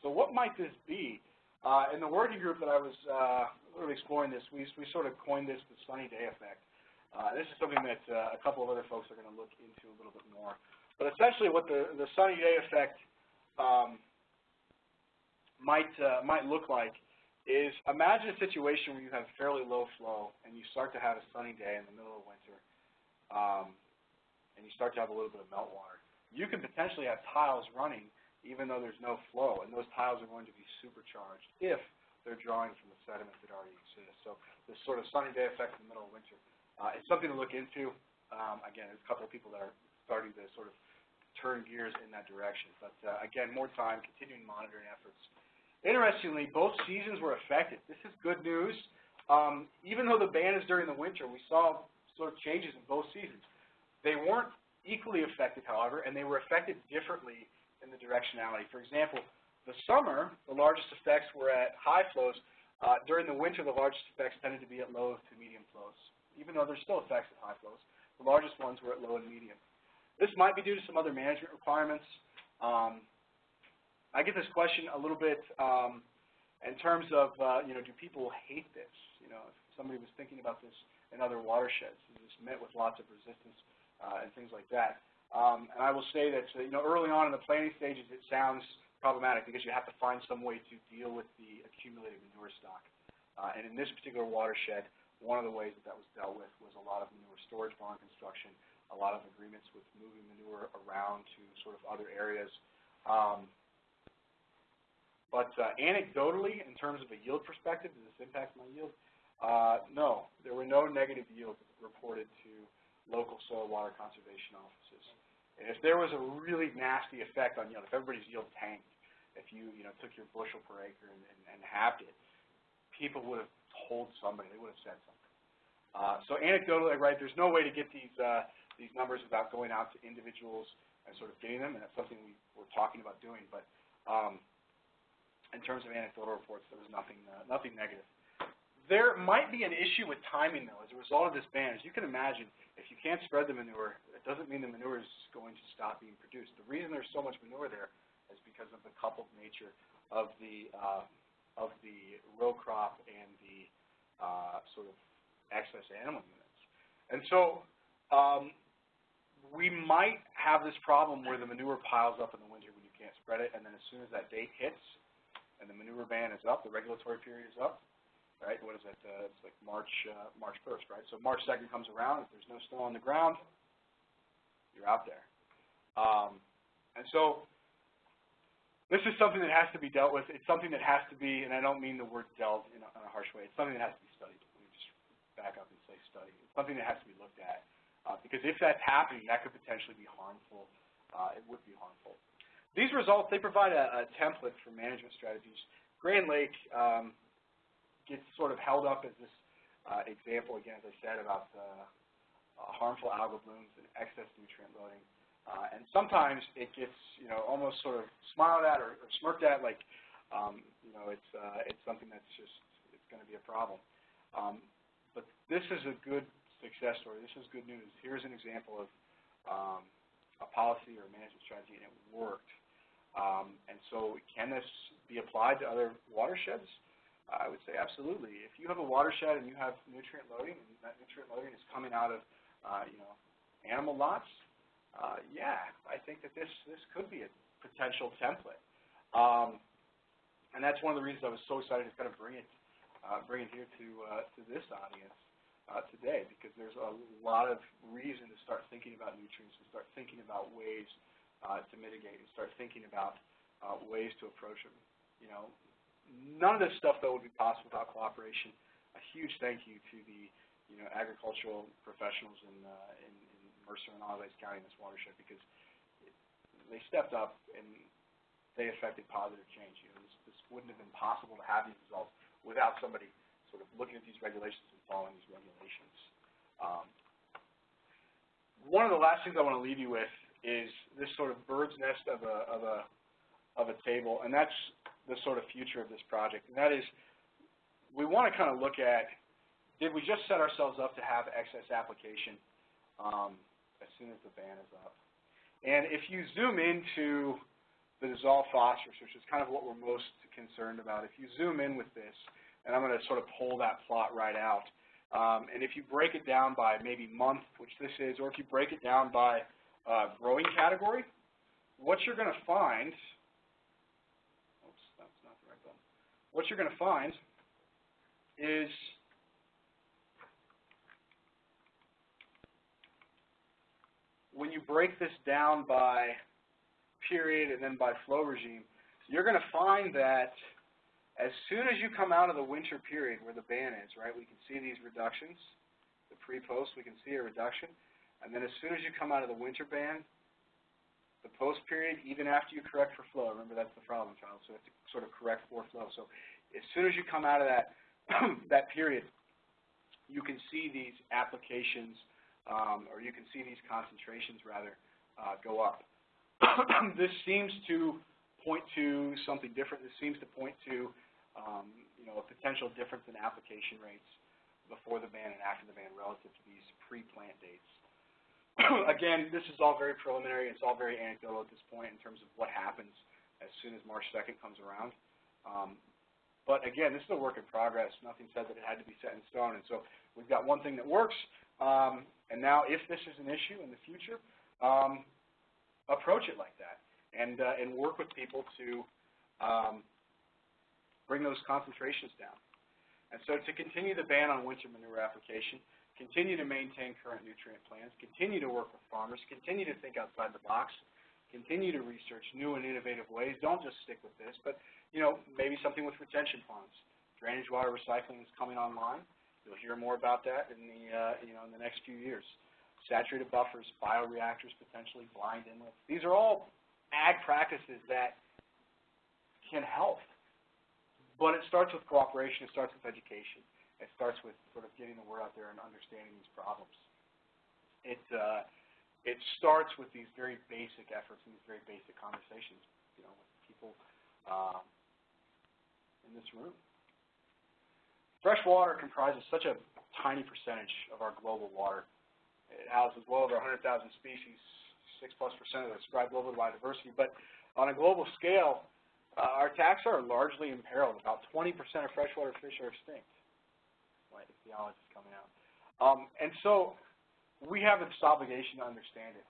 so what might this be? Uh, in the working group that I was uh, exploring this, we, we sort of coined this the sunny day effect. Uh, this is something that uh, a couple of other folks are going to look into a little bit more. But essentially what the, the sunny day effect um, might, uh, might look like is imagine a situation where you have fairly low flow and you start to have a sunny day in the middle of winter. Um, and you start to have a little bit of meltwater. You can potentially have tiles running even though there's no flow, and those tiles are going to be supercharged if they're drawing from the sediment that already exists. So this sort of sunny day effect in the middle of winter uh, is something to look into. Um, again, there's a couple of people that are starting to sort of turn gears in that direction. But uh, again, more time, continuing monitoring efforts. Interestingly, both seasons were affected. This is good news. Um, even though the ban is during the winter, we saw sort of changes in both seasons. They weren't equally affected, however, and they were affected differently in the directionality. For example, the summer, the largest effects were at high flows. Uh, during the winter, the largest effects tended to be at low to medium flows, even though there's still effects at high flows. The largest ones were at low and medium. This might be due to some other management requirements. Um, I get this question a little bit um, in terms of, uh, you know, do people hate this? You know, if somebody was thinking about this in other watersheds, is this met with lots of resistance uh, and things like that? Um, and I will say that, uh, you know, early on in the planning stages, it sounds problematic because you have to find some way to deal with the accumulated manure stock. Uh, and in this particular watershed, one of the ways that that was dealt with was a lot of manure storage barn construction, a lot of agreements with moving manure around to sort of other areas. Um, but uh, anecdotally, in terms of a yield perspective, does this impact my yield? Uh, no, there were no negative yields reported to local soil water conservation offices. And if there was a really nasty effect on yield, if everybody's yield tanked, if you, you know, took your bushel per acre and, and, and halved it, people would have told somebody, they would have said something. Uh, so anecdotally, right, there's no way to get these, uh, these numbers without going out to individuals and sort of getting them, and that's something we were talking about doing. But um, in terms of anecdotal reports, there was nothing, uh, nothing negative. There might be an issue with timing, though, as a result of this ban. As you can imagine, if you can't spread the manure, it doesn't mean the manure is going to stop being produced. The reason there's so much manure there is because of the coupled nature of the uh, of the row crop and the uh, sort of excess animal units. And so um, we might have this problem where the manure piles up in the winter when you can't spread it, and then as soon as that date hits and the manure ban is up, the regulatory period is up, right? What is it? Uh, it's like March uh, March 1st, right? So March 2nd comes around. If there's no snow on the ground, you're out there. Um, and so this is something that has to be dealt with. It's something that has to be, and I don't mean the word dealt in a, in a harsh way. It's something that has to be studied. Let me just back up and say study. It's something that has to be looked at. Uh, because if that's happening, that could potentially be harmful. Uh, it would be harmful. These results, they provide a, a template for management strategies. Grand Lake um, gets sort of held up as this uh, example, again, as I said, about uh, harmful algal blooms and excess nutrient loading. Uh, and sometimes it gets, you know, almost sort of smiled at or, or smirked at, like, um, you know, it's uh, it's something that's just it's going to be a problem. Um, but this is a good success story. This is good news. Here's an example of um, a policy or a management strategy, and it worked. Um, and so, can this be applied to other watersheds? I would say absolutely. If you have a watershed and you have nutrient loading, and that nutrient loading is coming out of, uh, you know, animal lots, uh, yeah, I think that this this could be a potential template. Um, and that's one of the reasons I was so excited to kind of bring it uh, bring it here to uh, to this audience uh, today, because there's a lot of reason to start thinking about nutrients, and start thinking about ways uh, to mitigate, and start thinking about uh, ways to approach them. You know, None of this stuff, though, would be possible without cooperation. A huge thank you to the you know, agricultural professionals in, uh, in, in Mercer and Auglaize County in this watershed because it, they stepped up and they affected positive change. You know, this, this wouldn't have been possible to have these results without somebody sort of looking at these regulations and following these regulations. Um, one of the last things I want to leave you with is this sort of bird's nest of a, of a, of a table, and that's the sort of future of this project. And that is, we want to kind of look at, did we just set ourselves up to have excess application um, as soon as the ban is up? And if you zoom into the dissolved phosphorus, which is kind of what we're most concerned about, if you zoom in with this, and I'm going to sort of pull that plot right out, um, and if you break it down by maybe month, which this is, or if you break it down by uh, growing category, what you're going to find oops, that's not the right button. what you're going to find is when you break this down by period and then by flow regime, you're going to find that as soon as you come out of the winter period where the ban is, right, we can see these reductions, the pre-post, we can see a reduction. And then as soon as you come out of the winter ban, the post period, even after you correct for flow, remember that's the problem child, so you have to sort of correct for flow. So as soon as you come out of that, that period, you can see these applications, um, or you can see these concentrations rather, uh, go up. this seems to point to something different. This seems to point to, um, you know, a potential difference in application rates before the ban and after the ban relative to these pre-plant dates. Again, this is all very preliminary. It's all very anecdotal at this point in terms of what happens as soon as March 2nd comes around. Um, but again, this is a work in progress. Nothing said that it had to be set in stone. And so we've got one thing that works. Um, and now, if this is an issue in the future, um, approach it like that and uh, and work with people to um, bring those concentrations down. And so to continue the ban on winter manure application, continue to maintain current nutrient plans, continue to work with farmers, continue to think outside the box, continue to research new and innovative ways. Don't just stick with this, but you know, maybe something with retention ponds. Drainage water recycling is coming online. You'll hear more about that in the uh, you know in the next few years. Saturated buffers, bioreactors potentially, blind inlets. These are all ag practices that can help. But it starts with cooperation. It starts with education. It starts with sort of getting the word out there and understanding these problems. It, uh, it starts with these very basic efforts and these very basic conversations, you know, with people uh, in this room. Fresh water comprises such a tiny percentage of our global water. It houses well over 100,000 species, 6 plus percent of the described global biodiversity. But on a global scale, uh, our taxa are largely imperiled. About 20% of freshwater fish are extinct theology coming out. Um, and so we have this obligation to understand it.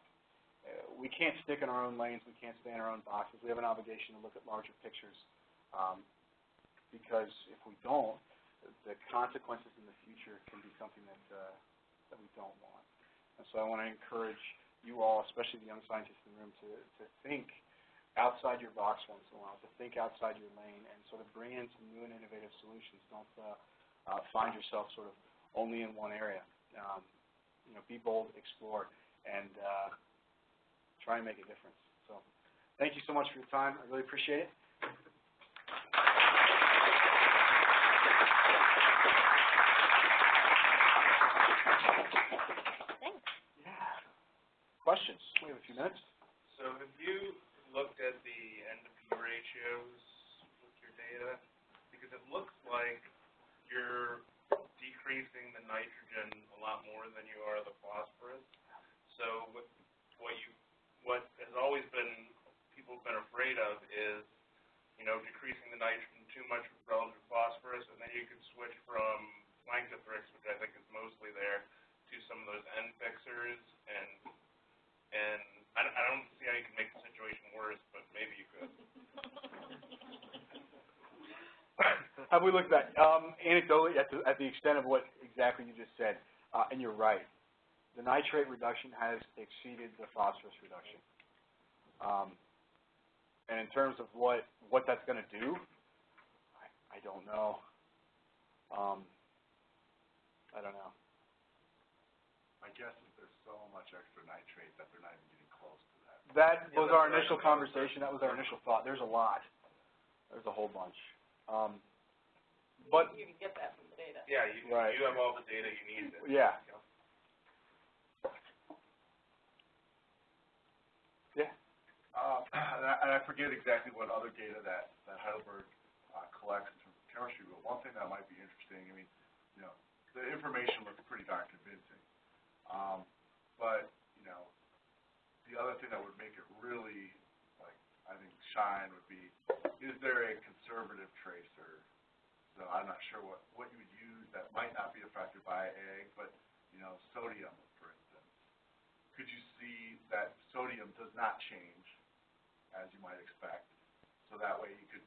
Uh, we can't stick in our own lanes. We can't stay in our own boxes. We have an obligation to look at larger pictures um, because if we don't, the consequences in the future can be something that, uh, that we don't want. And so I want to encourage you all, especially the young scientists in the room, to, to think outside your box once in a while, to think outside your lane and sort of bring in some new and innovative solutions. Don't uh, uh, find yourself sort of only in one area. Um, you know, be bold, explore, and uh, try and make a difference. So thank you so much for your time. I really appreciate it. Thanks. Yeah. Questions? We have a few minutes. So have you looked at the N to P ratios with your data? Because it looks like you're decreasing the nitrogen a lot more than you are the phosphorus. So what, you, what has always been, people have been afraid of is, you know, decreasing the nitrogen too much relative to phosphorus, and then you could switch from Planktothrix, which I think is mostly there, to some of those N fixers, and, and I, I don't see how you can make the situation worse, but maybe you could. Have we looked at that? Um, anecdotally, at the, at the extent of what exactly you just said, uh, and you're right, the nitrate reduction has exceeded the phosphorus reduction. Um, and in terms of what, what that's going to do, I, I don't know. Um, I don't know. My guess is there's so much extra nitrate that they're not even getting close to that. That Yeah, was our initial conversation. That was our initial thought. There's a lot. There's a whole bunch. Um, but You can get that from the data. Yeah, you, Right. you have all the data you need. to- Yeah. yeah, Uh, and I, and I forget exactly what other data that, that Heidelberg, uh, collects in terms of chemistry, but one thing that might be interesting, I mean, you know, the information looks pretty darn convincing. Um, but, you know, the other thing that would make it really, like, I think shine would be, is there a conservative tracer? So I'm not sure what, what you would use that might not be affected by ag, but, you know, sodium, for instance. Could you see that sodium does not change as you might expect? So that way you could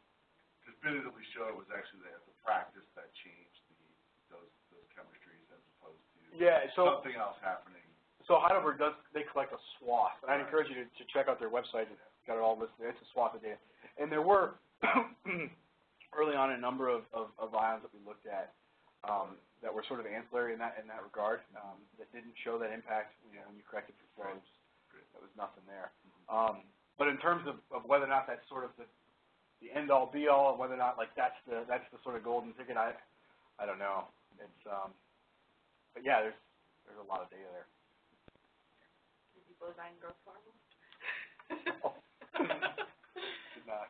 definitively show it was actually the, the practice that changed the, those, those chemistries as opposed to yeah. So something else happening. So Heidelberg does, they collect a swath, and I'd encourage you to, to check out their website, it's got it all listed, it's a swath of data. And there were, early on, a number of, of, of ions that we looked at, um, that were sort of ancillary in that, in that regard, um, that didn't show that impact, you know, when you corrected for probes, there was nothing there. Um, but in terms of, of whether or not that's sort of the, the end-all, be-all, and whether or not, like, that's the, that's the sort of golden ticket, I, I don't know. It's, um, but yeah, there's, there's a lot of data there. Maybe bovine growth hormone. Did not.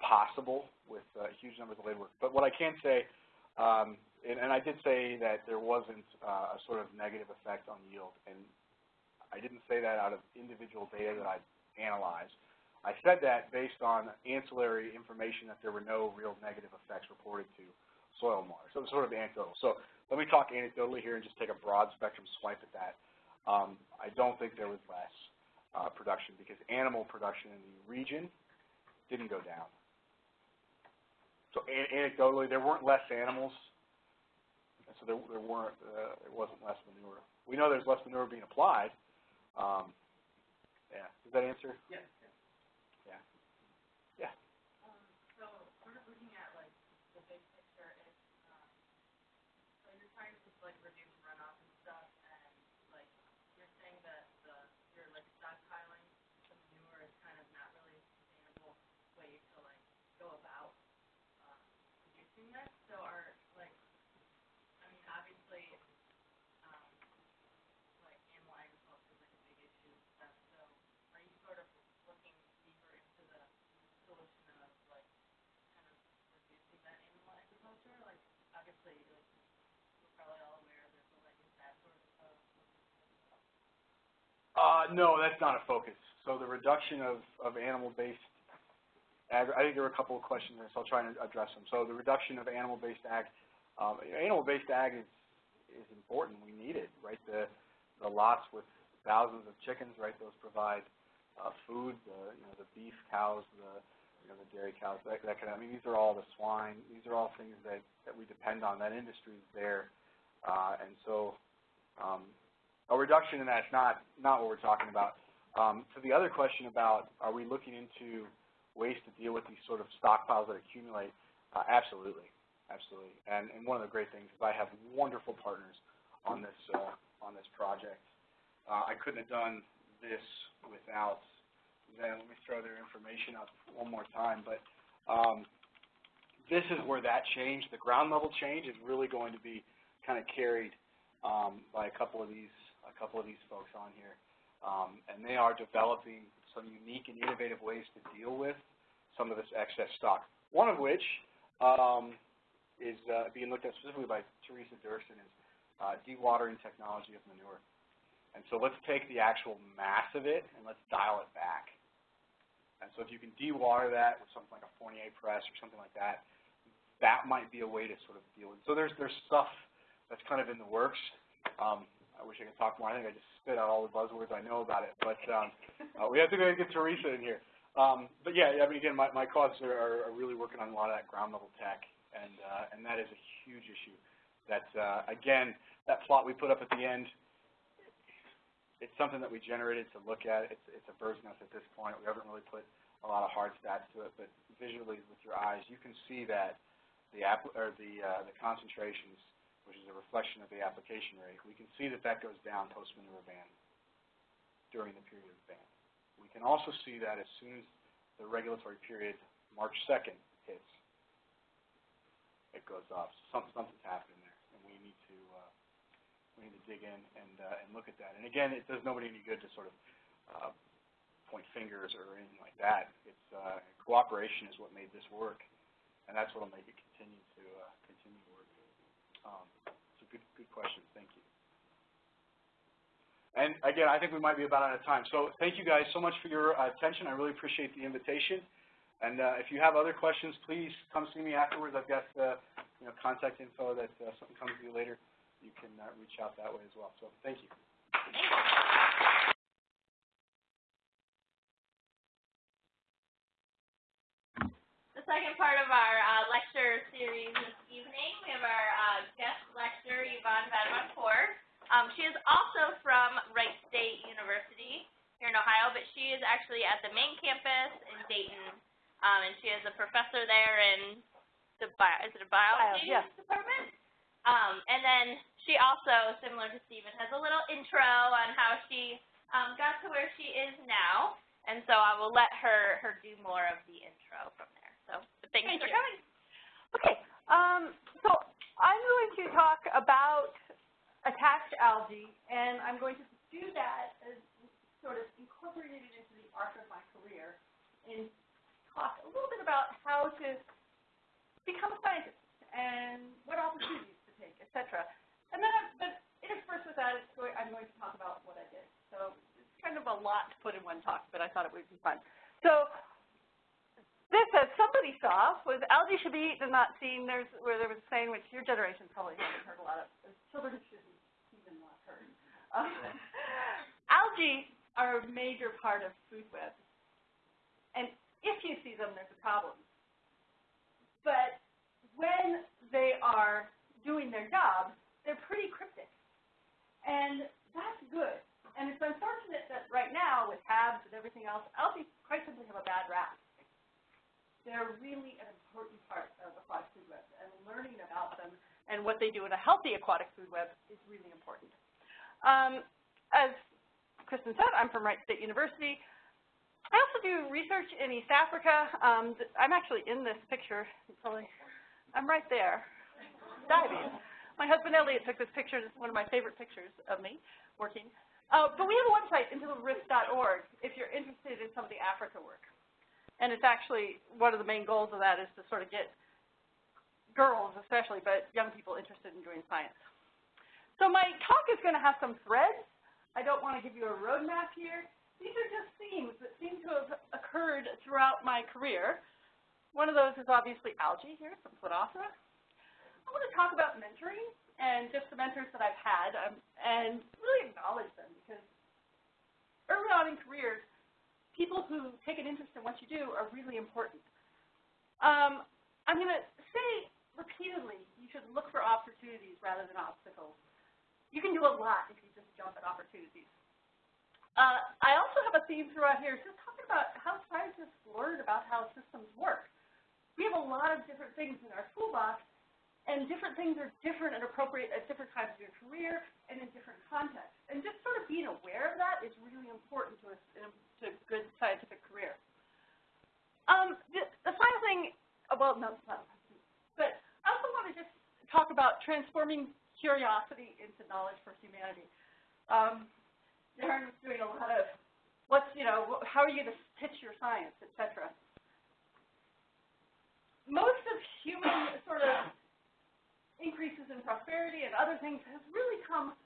possible with uh, huge numbers of labor work. But what I can say, um, and, and I did say that there wasn't uh, a sort of negative effect on yield, and I didn't say that out of individual data that I analyzed. I said that based on ancillary information that there were no real negative effects reported to soil water. So sort of anecdotal. So let me talk anecdotally here and just take a broad spectrum swipe at that. Um, I don't think there was less uh, production because animal production in the region didn't go down. So an anecdotally, there weren't less animals, and so there, there weren't uh, there wasn't less manure. We know there's less manure being applied. Um, yeah, does that answer? Yes. Uh, no, that's not a focus. So the reduction of, of animal-based I think there were a couple of questions there, so I'll try and address them. So the reduction of animal-based ag, um, animal-based ag is, is important. We need it, right? The, the lots with thousands of chickens, right? Those provide uh, food, the, you know, the beef cows, the, you know, the dairy cows, that, that kind of, I mean, these are all the swine. These are all things that, that we depend on. That industry is there. Uh, and so, um, a reduction in that's not, not what we're talking about. Um, to the other question about are we looking into ways to deal with these sort of stockpiles that accumulate, uh, absolutely, absolutely. And, and one of the great things is I have wonderful partners on this, uh, on this project. Uh, I couldn't have done this without them. Let me throw their information up one more time. But um, this is where that change, the ground level change, is really going to be kind of carried um, by a couple of these couple of these folks on here. Um, and they are developing some unique and innovative ways to deal with some of this excess stock. One of which um, is uh, being looked at specifically by Teresa Dirksen is uh, dewatering technology of manure. And so let's take the actual mass of it and let's dial it back. And so if you can dewater that with something like a Fournier press or something like that, that might be a way to sort of deal with it. So there's, there's stuff that's kind of in the works. Um, I wish I could talk more. I think I just spit out all the buzzwords I know about it. But um, uh, we have to go get Teresa in here. Um, but yeah, I mean, again, my, my causes are, are really working on a lot of that ground level tech, and uh, and that is a huge issue. That uh, again, that plot we put up at the end, it's something that we generated to look at. It's it's a bird's nest at this point. We haven't really put a lot of hard stats to it, but visually with your eyes, you can see that the app or the uh, the concentrations which is a reflection of the application rate, we can see that that goes down post-manure ban during the period of ban. We can also see that as soon as the regulatory period, March 2nd, hits, it goes up. Some, something's happening there, and we need to uh, we need to dig in and uh, and look at that. And again, it does nobody any good to sort of uh, point fingers or anything like that. It's uh, cooperation is what made this work, and that's what will make it continue to uh. Um, good, good question. Thank you. And again, I think we might be about out of time. So thank you guys so much for your attention. I really appreciate the invitation. And uh, if you have other questions, please come see me afterwards. I've got uh, you know contact info that uh, something comes to you later. You can uh, reach out that way as well. So thank you. The second part of our uh, lecture series this evening, we have our uh, Yvonne Vadeboncoeur. Um, she is also from Wright State University here in Ohio, but she is actually at the main campus in Dayton, um, and she is a professor there in the bio, is it a biology Bio, yeah. department? Um, and then she also, similar to Stephen, has a little intro on how she um, got to where she is now. And so I will let her, her do more of the intro from there. So, thanks Thank for you. coming. Okay, um, so I'm going to talk about attached algae, and I'm going to do that as sort of incorporated into the arc of my career and talk a little bit about how to become a scientist and what opportunities to take, et cetera. And then, I'm- but interspersed with that, going, I'm going to talk about what I did. So it's kind of a lot to put in one talk, but I thought it would be fun. So this, as somebody saw, was algae should be eaten and not seen. There's where there was a saying which your generation probably hasn't heard a lot of. Children shouldn't even not heard. Um, algae are a major part of food webs, and if you see them, there's a problem. But when they are doing their job, they're pretty cryptic, and that's good. And it's unfortunate that right now, with HABs and everything else, algae quite simply have a bad rap they're really an important part of aquatic food webs, and learning about them and what they do in a healthy aquatic food web is really important. Um, as Kristen said, I'm from Wright State University. I also do research in East Africa. Um, I'm actually in this picture. I'm right there, diving. My husband Elliot took this picture. Is one of my favorite pictures of me working. Uh, but we have a website, intotherift.org, if you're interested in some of the Africa work. And it's actually, one of the main goals of that is to sort of get girls especially, but young people interested in doing science. So my talk is going to have some threads. I don't want to give you a roadmap here. These are just themes that seem to have occurred throughout my career. One of those is obviously algae here, some Planothera. I want to talk about mentoring and just the mentors that I've had um, and really acknowledge them because early on in careers, people who take an interest in what you do are really important. Um, I'm going to say repeatedly, you should look for opportunities rather than obstacles. You can do a lot if you just jump at opportunities. Uh, I also have a theme throughout here, just talking about how scientists learn about how systems work. We have a lot of different things in our toolbox, and different things are different and appropriate at different times of your career and in different contexts. And just sort of being aware of that is really important to us to a good scientific career. Um, the, the final thing, uh, well, no, it's not, but I also want to just talk about transforming curiosity into knowledge for humanity. Um, Darren was doing a lot of, what's, you know, how are you going to pitch your science, et cetera. Most of human sort of increases in prosperity and other things has really come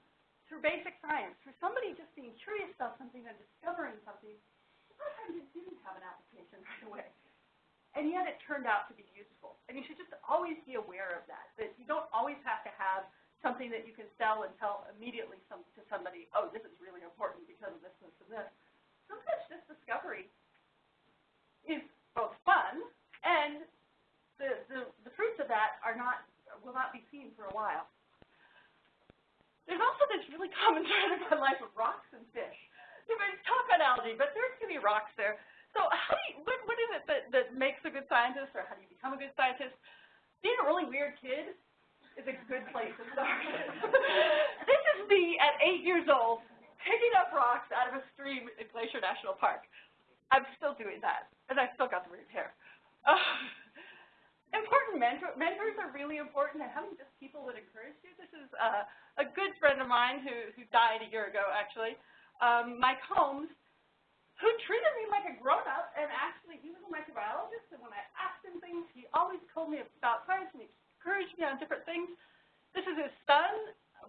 through basic science, through somebody just being curious about something and discovering something. A lot of times it didn't have an application right away. And yet it turned out to be useful. And you should just always be aware of that, that you don't always have to have something that you can sell and tell immediately some, to somebody, oh, this is really important because of this, this, and this. Sometimes just discovery is both fun and the, the, the fruits of that are not, will not be seen for a while. There's also this really common thread in my life of rocks and fish. May talk on algae, but there's going to be rocks there. So how do you, what, what is it that, that makes a good scientist, or how do you become a good scientist? Being a really weird kid is a good place to start. this is me at eight years old, picking up rocks out of a stream in Glacier National Park. I'm still doing that, and I've still got the weird hair. Uh, important mentor, mentors are really important, and having just people that encourage you. This is uh, a good friend of mine who, who died a year ago, actually, um, Mike Holmes, who treated me like a grown-up, and actually he was a microbiologist, and when I asked him things, he always told me about science and he encouraged me on different things. This is his son,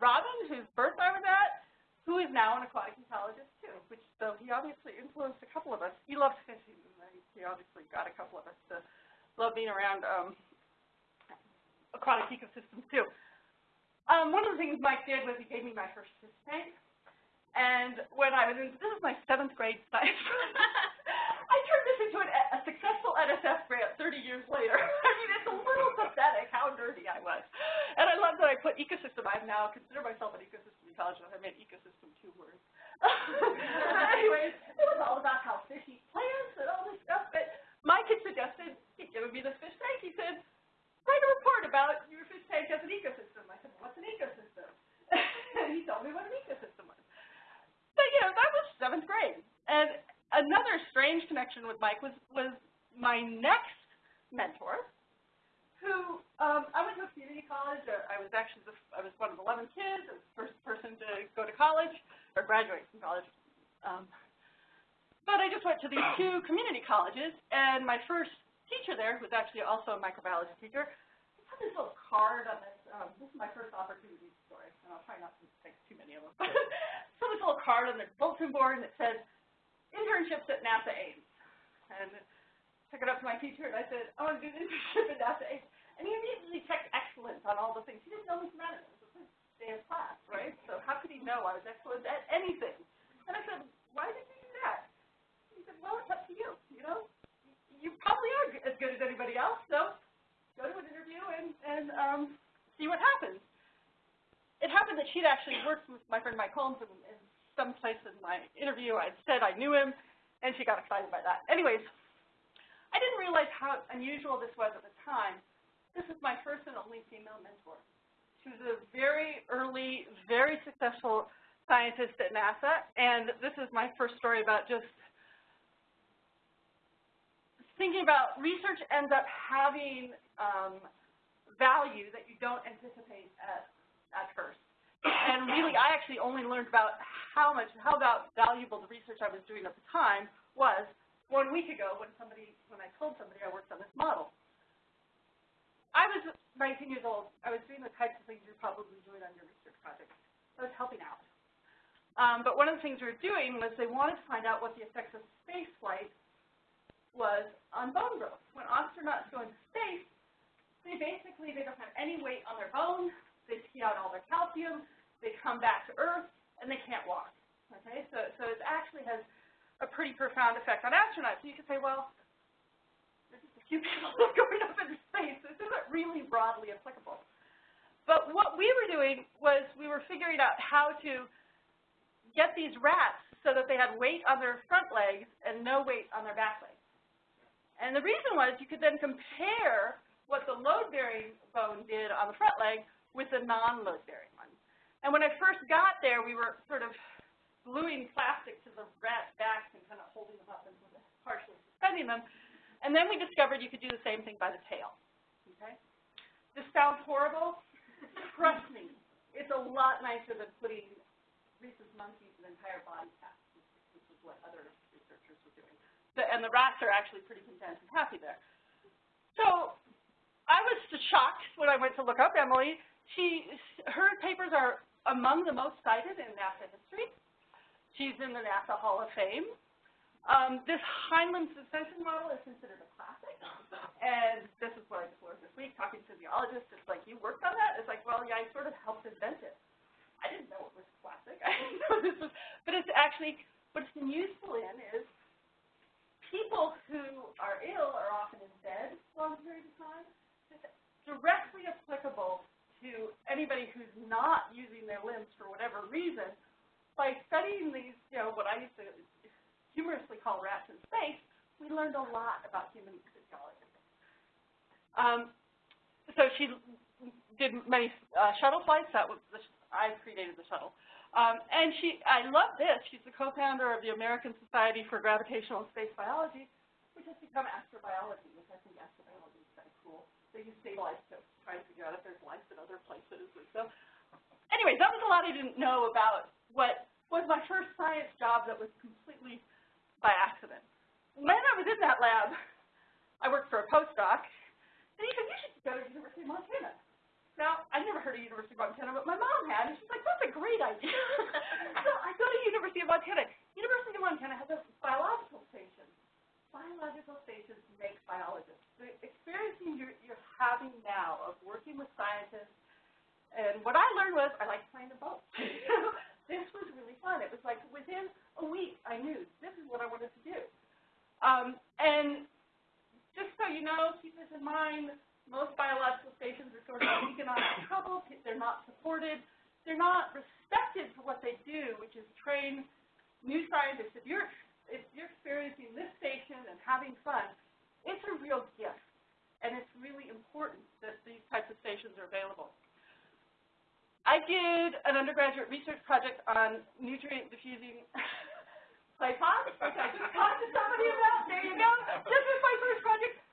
Robin, whose birth I was at, who is now an aquatic ecologist too, which so he obviously influenced a couple of us. He loves fishing, and he obviously got a couple of us to love being around um, aquatic ecosystems too. Um, one of the things Mike did was he gave me my first fish tank. And when I was in, this is my seventh grade science I turned this into an, a successful NSF grant 30 years later. I mean, it's a little pathetic how nerdy I was. And I love that I put ecosystem. I now consider myself an ecosystem ecologist. I made ecosystem two words. Anyways, it was all about how fish eat plants and all this stuff. But Mike had suggested he'd given me this fish tank. He said, write a report about your fish tank as an ecosystem. I said, what's an ecosystem? and he told me what an ecosystem was. But, you know, that was seventh grade. And another strange connection with Mike was, was my next mentor, who, um, I went to a community college. Uh, I was actually, the, I was one of 11 kids. The first person to go to college, or graduate from college. Um, but I just went to these two community colleges, and my first teacher there, who was actually also a microbiology teacher, had this little card on this, um, this is my first opportunity story, and I'll try not to take too many of them. so this little card on the bulletin board, and it said, internships at NASA Ames. And I took it up to my teacher, and I said, I want to do an internship at NASA Ames. And he immediately checked excellence on all the things. He didn't know me from Adam. It was the first day of class, right? So how could he know I was excellent at anything? And I said, why did you do that? He said, well, it's up to you, you probably are as good as anybody else, so go to an interview and, and um, see what happens. It happened that she'd actually worked with my friend Mike Holmes in, in some place in my interview. I'd said I knew him, and she got excited by that. Anyways, I didn't realize how unusual this was at the time. This is my first and only female mentor. She was a very early, very successful scientist at NASA, and this is my first story about just thinking about research ends up having um, value that you don't anticipate at, at first. And really, I actually only learned about how much, how about valuable the research I was doing at the time was one week ago when somebody, when I told somebody I worked on this model. I was 19 years old. I was doing the types of things you're probably doing on your research project. I was helping out. Um, but one of the things we were doing was they wanted to find out what the effects of space flight on bone growth. When astronauts go into space, they basically, they don't have any weight on their bones, they pee out all their calcium, they come back to Earth, and they can't walk. Okay, so, so it actually has a pretty profound effect on astronauts. So you could say, well, there's just a few people going up into space. This isn't really broadly applicable. But what we were doing was we were figuring out how to get these rats so that they had weight on their front legs and no weight on their back legs. And the reason was you could then compare what the load-bearing bone did on the front leg with the non-load-bearing one. And when I first got there, we were sort of gluing plastic to the rat backs and kind of holding them up and partially suspending them. And then we discovered you could do the same thing by the tail. Okay? This sounds horrible. Trust me, it's a lot nicer than putting rhesus monkeys an entire body cast, which is what other researchers were doing. And the rats are actually pretty content and happy there. So I was shocked when I went to look up Emily. She, her papers are among the most cited in NASA history. She's in the NASA Hall of Fame. Um, this hindlimb suspension model is considered a classic, and this is what I learned this week, talking to physiologists. It's like, you worked on that? It's like, well, yeah, I sort of helped invent it. I didn't know it was classic. I didn't know this was, but it's actually, what it's been useful in is people who are ill are often in bed long periods of time. Directly applicable to anybody who's not using their limbs for whatever reason. By studying these, you know, what I used to humorously call rats in space, we learned a lot about human physiology. Um, so she did many uh, shuttle flights. That was the, I created the shuttle. Um, and she, I love this. She's the co-founder of the American Society for Gravitational and Space Biology, which has become astrobiology, which I think astrobiology is kind of cool. They use isotopes to try to figure out if there's life in other places. And so, anyways, that was a lot I didn't know about what was my first science job that was completely by accident. When I was in that lab, I worked for a postdoc, and he said, you should go to the University of Montana. Now, I'd never heard of University of Montana, but my mom had, and she's like, that's a great idea. so I go to University of Montana. University of Montana has a biological station. Biological stations make biologists. The experiencing you're, you're having now of working with scientists, and what I learned was I like playing the boat. this was really fun. It was like within a week I knew this is what I wanted to do. Um, and just so you know, keep this in mind, most biological stations are sort of in economic trouble. They're not supported. They're not respected for what they do, which is train new scientists. If you're, if you're experiencing this station and having fun, it's a real gift. And it's really important that these types of stations are available. I did an undergraduate research project on nutrient diffusing clay pots, which I just talked to somebody about. There you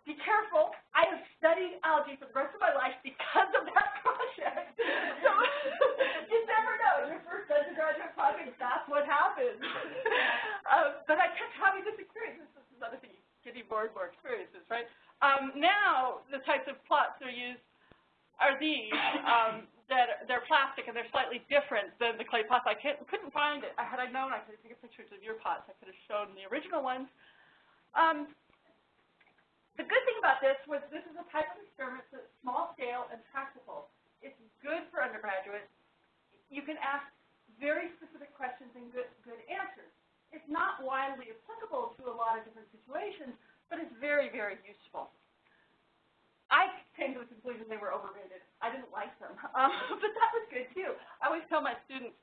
be careful. I have studied algae for the rest of my life because of that project. so you never know. Your first undergraduate project, that's what happens. um, but I kept having this experience. This is another thing, getting more and more experiences, right? Um, now the types of plots that are used are these. Um, that they're plastic and they're slightly different than the clay pots. I couldn't find it. Had I known, I could have taken pictures of your pots. I could have shown the original ones. Um, the good thing about this was this is a type of experiment that's small scale and practical. It's good for undergraduates. You can ask very specific questions and good, good answers. It's not widely applicable to a lot of different situations, but it's very, very useful. I came to the conclusion they were overrated. I didn't like them, um, but that was good too. I always tell my students,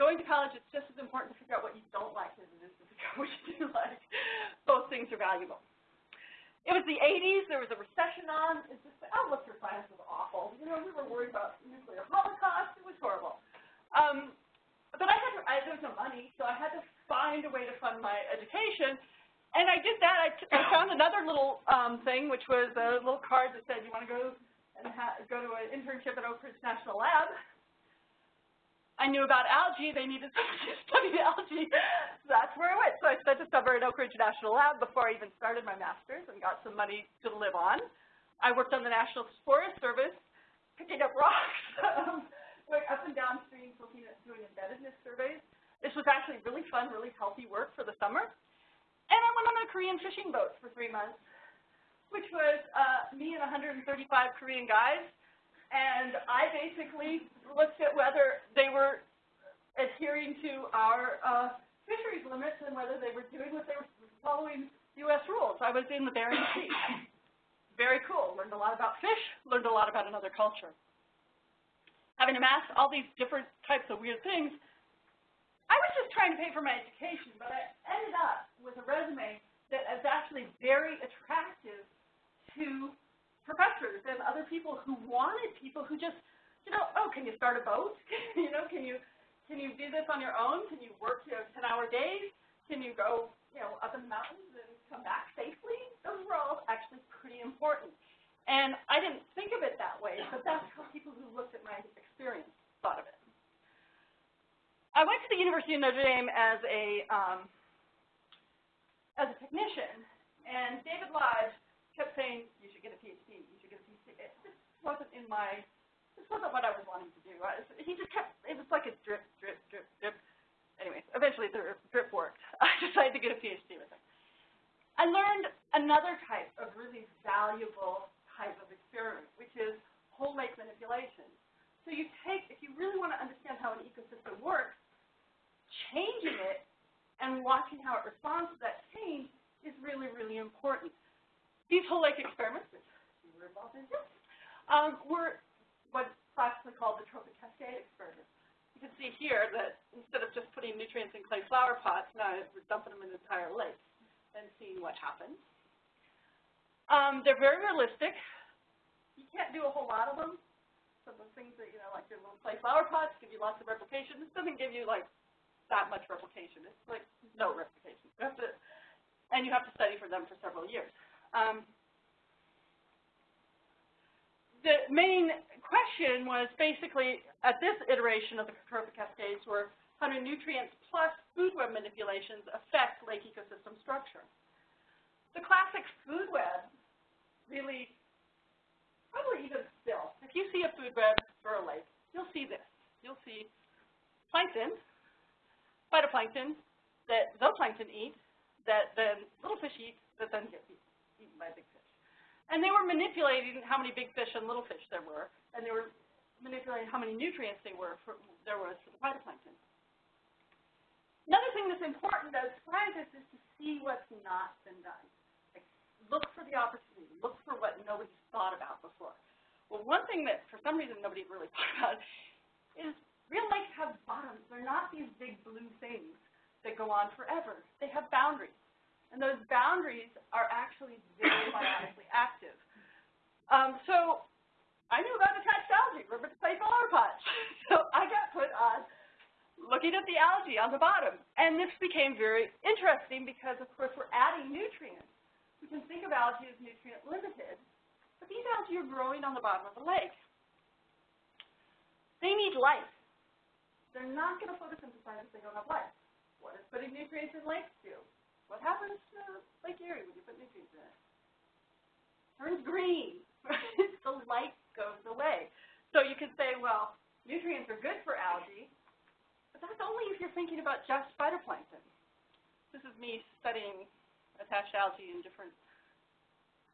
going to college, it's just as important to figure out what you don't like as it is to figure out what you do like. Both things are valuable. It was the 80s. There was a recession on. It's just the outlook for science was awful. You know, we were worried about nuclear holocaust. It was horrible. Um, but I had to, I, there was no money, so I had to find a way to fund my education. And I did that. I, t- I found another little um, thing, which was a little card that said, "You want to go and ha- go to an internship at Oak Ridge National Lab?" I knew about algae. They needed somebody to study algae. That's where I went. So I spent a summer at Oak Ridge National Lab before I even started my master's and got some money to live on. I worked on the National Forest Service, picking up rocks, um, going up and down streams, looking at doing embeddedness surveys. This was actually really fun, really healthy work for the summer. And I went on a Korean fishing boat for three months, which was uh, me and 135 Korean guys. And I basically looked at whether they were adhering to our uh, fisheries limits and whether they were doing what they were following U.S. rules. I was in the Bering Sea. Very cool. Learned a lot about fish, learned a lot about another culture. Having amassed all these different types of weird things, I was just trying to pay for my education, but I ended up with a resume that is actually very attractive to professors and other people who wanted people who just, you know, oh, can you start a boat? you know, can you can you do this on your own? Can you work you know, 10-hour days? Can you go, you know, up in the mountains and come back safely? Those were all actually pretty important. And I didn't think of it that way, but that's how people who looked at my experience thought of it. I went to the University of Notre Dame as a um, as a technician, and David Lodge kept saying, "You should get a PhD. You should get a PhD." It just wasn't in my. This wasn't what I was wanting to do. I, he just kept. It was like a drip, drip, drip, drip. Anyways, eventually the drip worked. I decided to get a PhD with him. I learned another type of really valuable type of experiment, which is whole lake manipulation. So you take, if you really want to understand how an ecosystem works, changing it and watching how it responds to that change is really, really important. These whole lake experiments, which we were involved in too, um, were what's classically called the trophic cascade experiment. You can see here that instead of just putting nutrients in clay flower pots, now we're dumping them in the entire lake and seeing what happens. Um, they're very realistic. You can't do a whole lot of them. Of the things that, you know, like your little clay flower pots give you lots of replication. This doesn't give you, like, that much replication. It's, like, no replication. You have to, and you have to study for them for several years. Um, the main question was basically, at this iteration of the trophic cascades, were how do nutrients plus food web manipulations affect lake ecosystem structure? The classic food web really, probably even still, if you see a food web for a lake, you'll see this. You'll see plankton, phytoplankton that zooplankton eat, that then little fish eat, that then get eaten by big fish. And they were manipulating how many big fish and little fish there were, and they were manipulating how many nutrients they were for, there was for the phytoplankton. Another thing that's important as scientists is to see what's not been done. Like, look for the opportunity. Look for what nobody's thought about before. Well, one thing that for some reason nobody really thought about is real lakes have bottoms. They're not these big blue things that go on forever. They have boundaries. And those boundaries are actually very biotically active. Um, so I knew about attached algae, remember to play flower pots. so I got put on looking at the algae on the bottom. And this became very interesting because, of course, we're adding nutrients. We can think of algae as nutrient limited, but these algae are growing on the bottom of the lake. They need light. They're not going to photosynthesize if they don't have light. What does putting nutrients in lakes do? What happens to Lake Erie when you put nutrients in it? Turns green. the light goes away. So you could say, well, nutrients are good for algae, but that's only if you're thinking about just phytoplankton. This is me studying attached algae in different.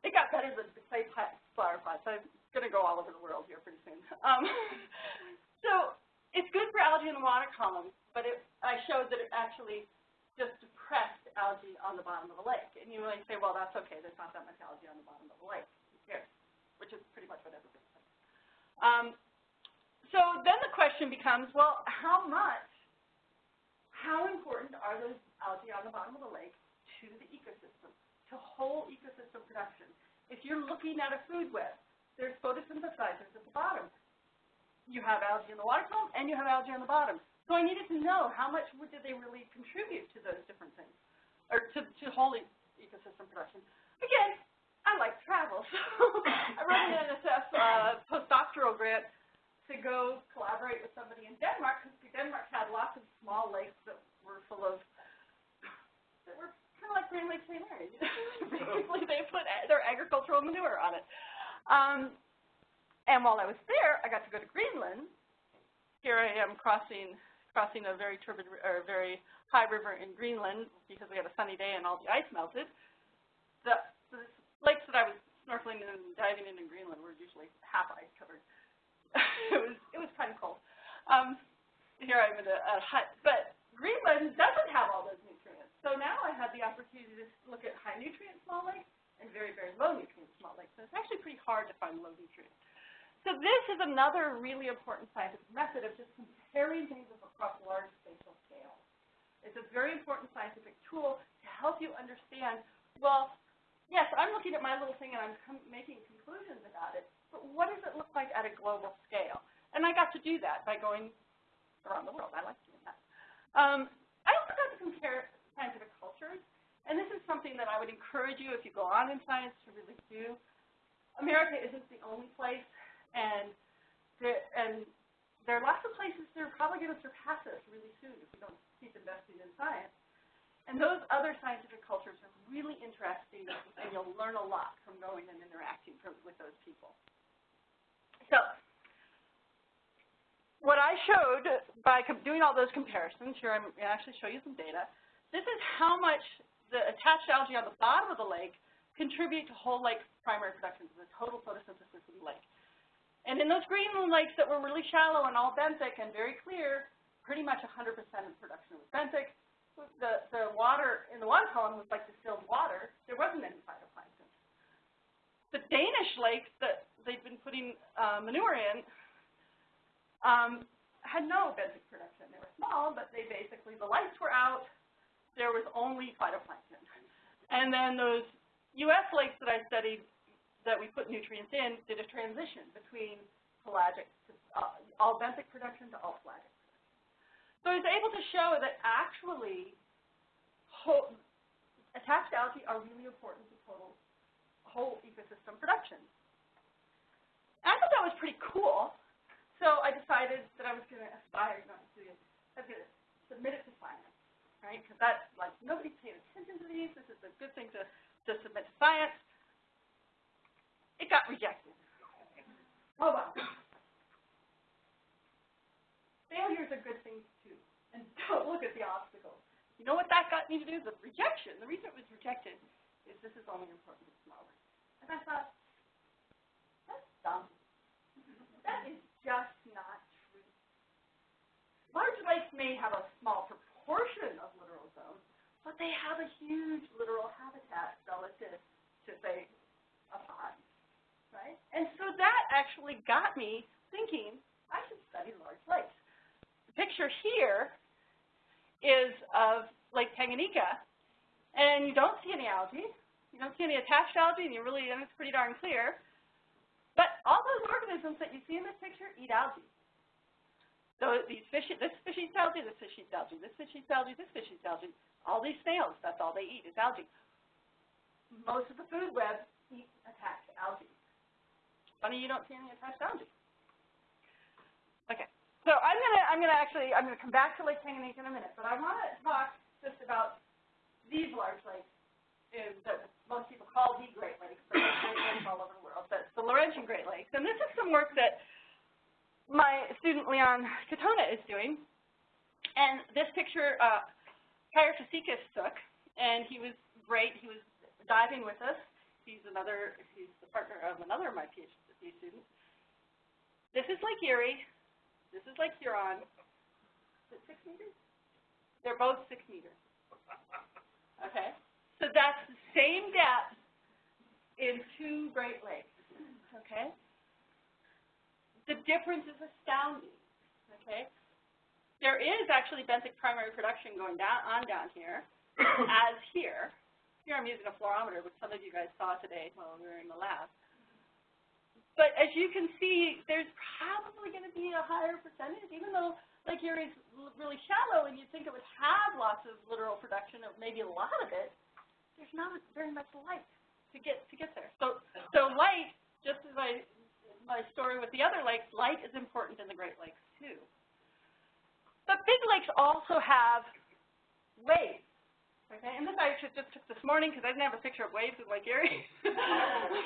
It got better than the clay flower pots. I'm going to go all over the world here pretty soon. Um, so it's good for algae in the water column, but it, I showed that it actually just depressed algae on the bottom of the lake. And you might say, well, that's okay. There's not that much algae on the bottom of the lake. Who cares? Which is pretty much what everybody says. Um, so then the question becomes, well, how much, how important are those algae on the bottom of the lake to the ecosystem, to whole ecosystem production? If you're looking at a food web, there's photosynthesizers at the bottom. You have algae in the water column, and you have algae on the bottom. So I needed to know how much did they really contribute to those different things, or to, to whole e ecosystem production. Again, I like travel, so I wrote an NSF uh, postdoctoral grant to go collaborate with somebody in Denmark, because Denmark had lots of small lakes that were full of, that were kind of like Grand Lake St. Mary. Basically, they put their agricultural manure on it. Um, and while I was there, I got to go to Greenland. Here I am crossing crossing a very turbid or very high river in Greenland because we had a sunny day and all the ice melted. The, the lakes that I was snorkeling and diving in in Greenland were usually half ice covered. it was it was kind of cold. Um, here I'm in a, a hut, but Greenland doesn't have all those nutrients. So now I had the opportunity to look at high nutrient small lakes and very very low nutrient small lakes. So it's actually pretty hard to find low nutrients. So this is another really important scientific method of just comparing things across large spatial scales. It's a very important scientific tool to help you understand, well, yes, I'm looking at my little thing and I'm making conclusions about it, but what does it look like at a global scale? And I got to do that by going around the world. I like doing that. Um, I also got to compare scientific cultures, and this is something that I would encourage you, if you go on in science, to really do. America isn't the only place and there, and there are lots of places that are probably going to surpass us really soon if we don't keep investing in science. And those other scientific cultures are really interesting, and you'll learn a lot from going and interacting from, with those people. So, what I showed by doing all those comparisons, here I'm going to actually show you some data. This is how much the attached algae on the bottom of the lake contribute to whole lake primary production, the total photosynthesis of the lake. And in those Greenland lakes that were really shallow and all benthic and very clear, pretty much 100% of production was benthic. The, the water in the water column was like distilled water. There wasn't any phytoplankton. The Danish lakes that they've been putting uh, manure in um, had no benthic production. They were small, but they basically, the lights were out. There was only phytoplankton. And then those U.S. lakes that I studied that we put nutrients in did a transition between pelagic to uh, all benthic production to all pelagic. So I was able to show that actually whole, attached algae are really important to total whole ecosystem production. And I thought that was pretty cool. So I decided that I was going to aspire, not to, I was going to submit it to science, right? Because that's like nobody's paying attention to these. This is a good thing to, to submit to science. It got rejected. Oh well. Failure's a good thing too. And don't look at the obstacles. You know what that got me to do? The rejection. The reason it was rejected is this is only important to smaller. And I thought, that's dumb. That is just not true. Large lakes may have a small proportion of littoral zones, but they have a huge littoral habitat relative to, say, a pond And so that actually got me thinking, I should study large lakes. The picture here is of Lake Tanganyika, and you don't see any algae. You don't see any attached algae, and you really, and it's pretty darn clear. But all those organisms that you see in this picture eat algae. So these fish, this fish eats algae, this fish eats algae, this fish eats algae, this fish eats algae. All these snails, that's all they eat is algae. Most of the food web eat attached algae. Funny you don't see any attached boundaries. Okay. So I'm gonna I'm gonna actually I'm gonna come back to Lake Tanganyika in a minute, but I want to talk just about these large lakes um, that most people call the Great Lakes, but there's Great Lakes all over the world. That's the Laurentian Great Lakes. And this is some work that my student Leon Katona is doing. And this picture, uh, Kyer took, and he was great. He was diving with us. He's another, he's the partner of another of my PhD students. This is Lake Erie. This is Lake Huron. Is it six meters? They're both six meters. Okay? So that's the same depth in two Great Lakes. Okay? The difference is astounding. Okay? There is actually benthic primary production going down on down here, as here. Here I'm using a fluorometer, which some of you guys saw today while we were in the lab. But as you can see, there's probably going to be a higher percentage, even though Lake Erie's really shallow and you'd think it would have lots of littoral production, or maybe a lot of it, there's not very much light to get to get there. So so light, just as I my story with the other lakes, light is important in the Great Lakes too. But big lakes also have waves. Okay, and this I just took this morning because I didn't have a picture of waves in Lake Erie.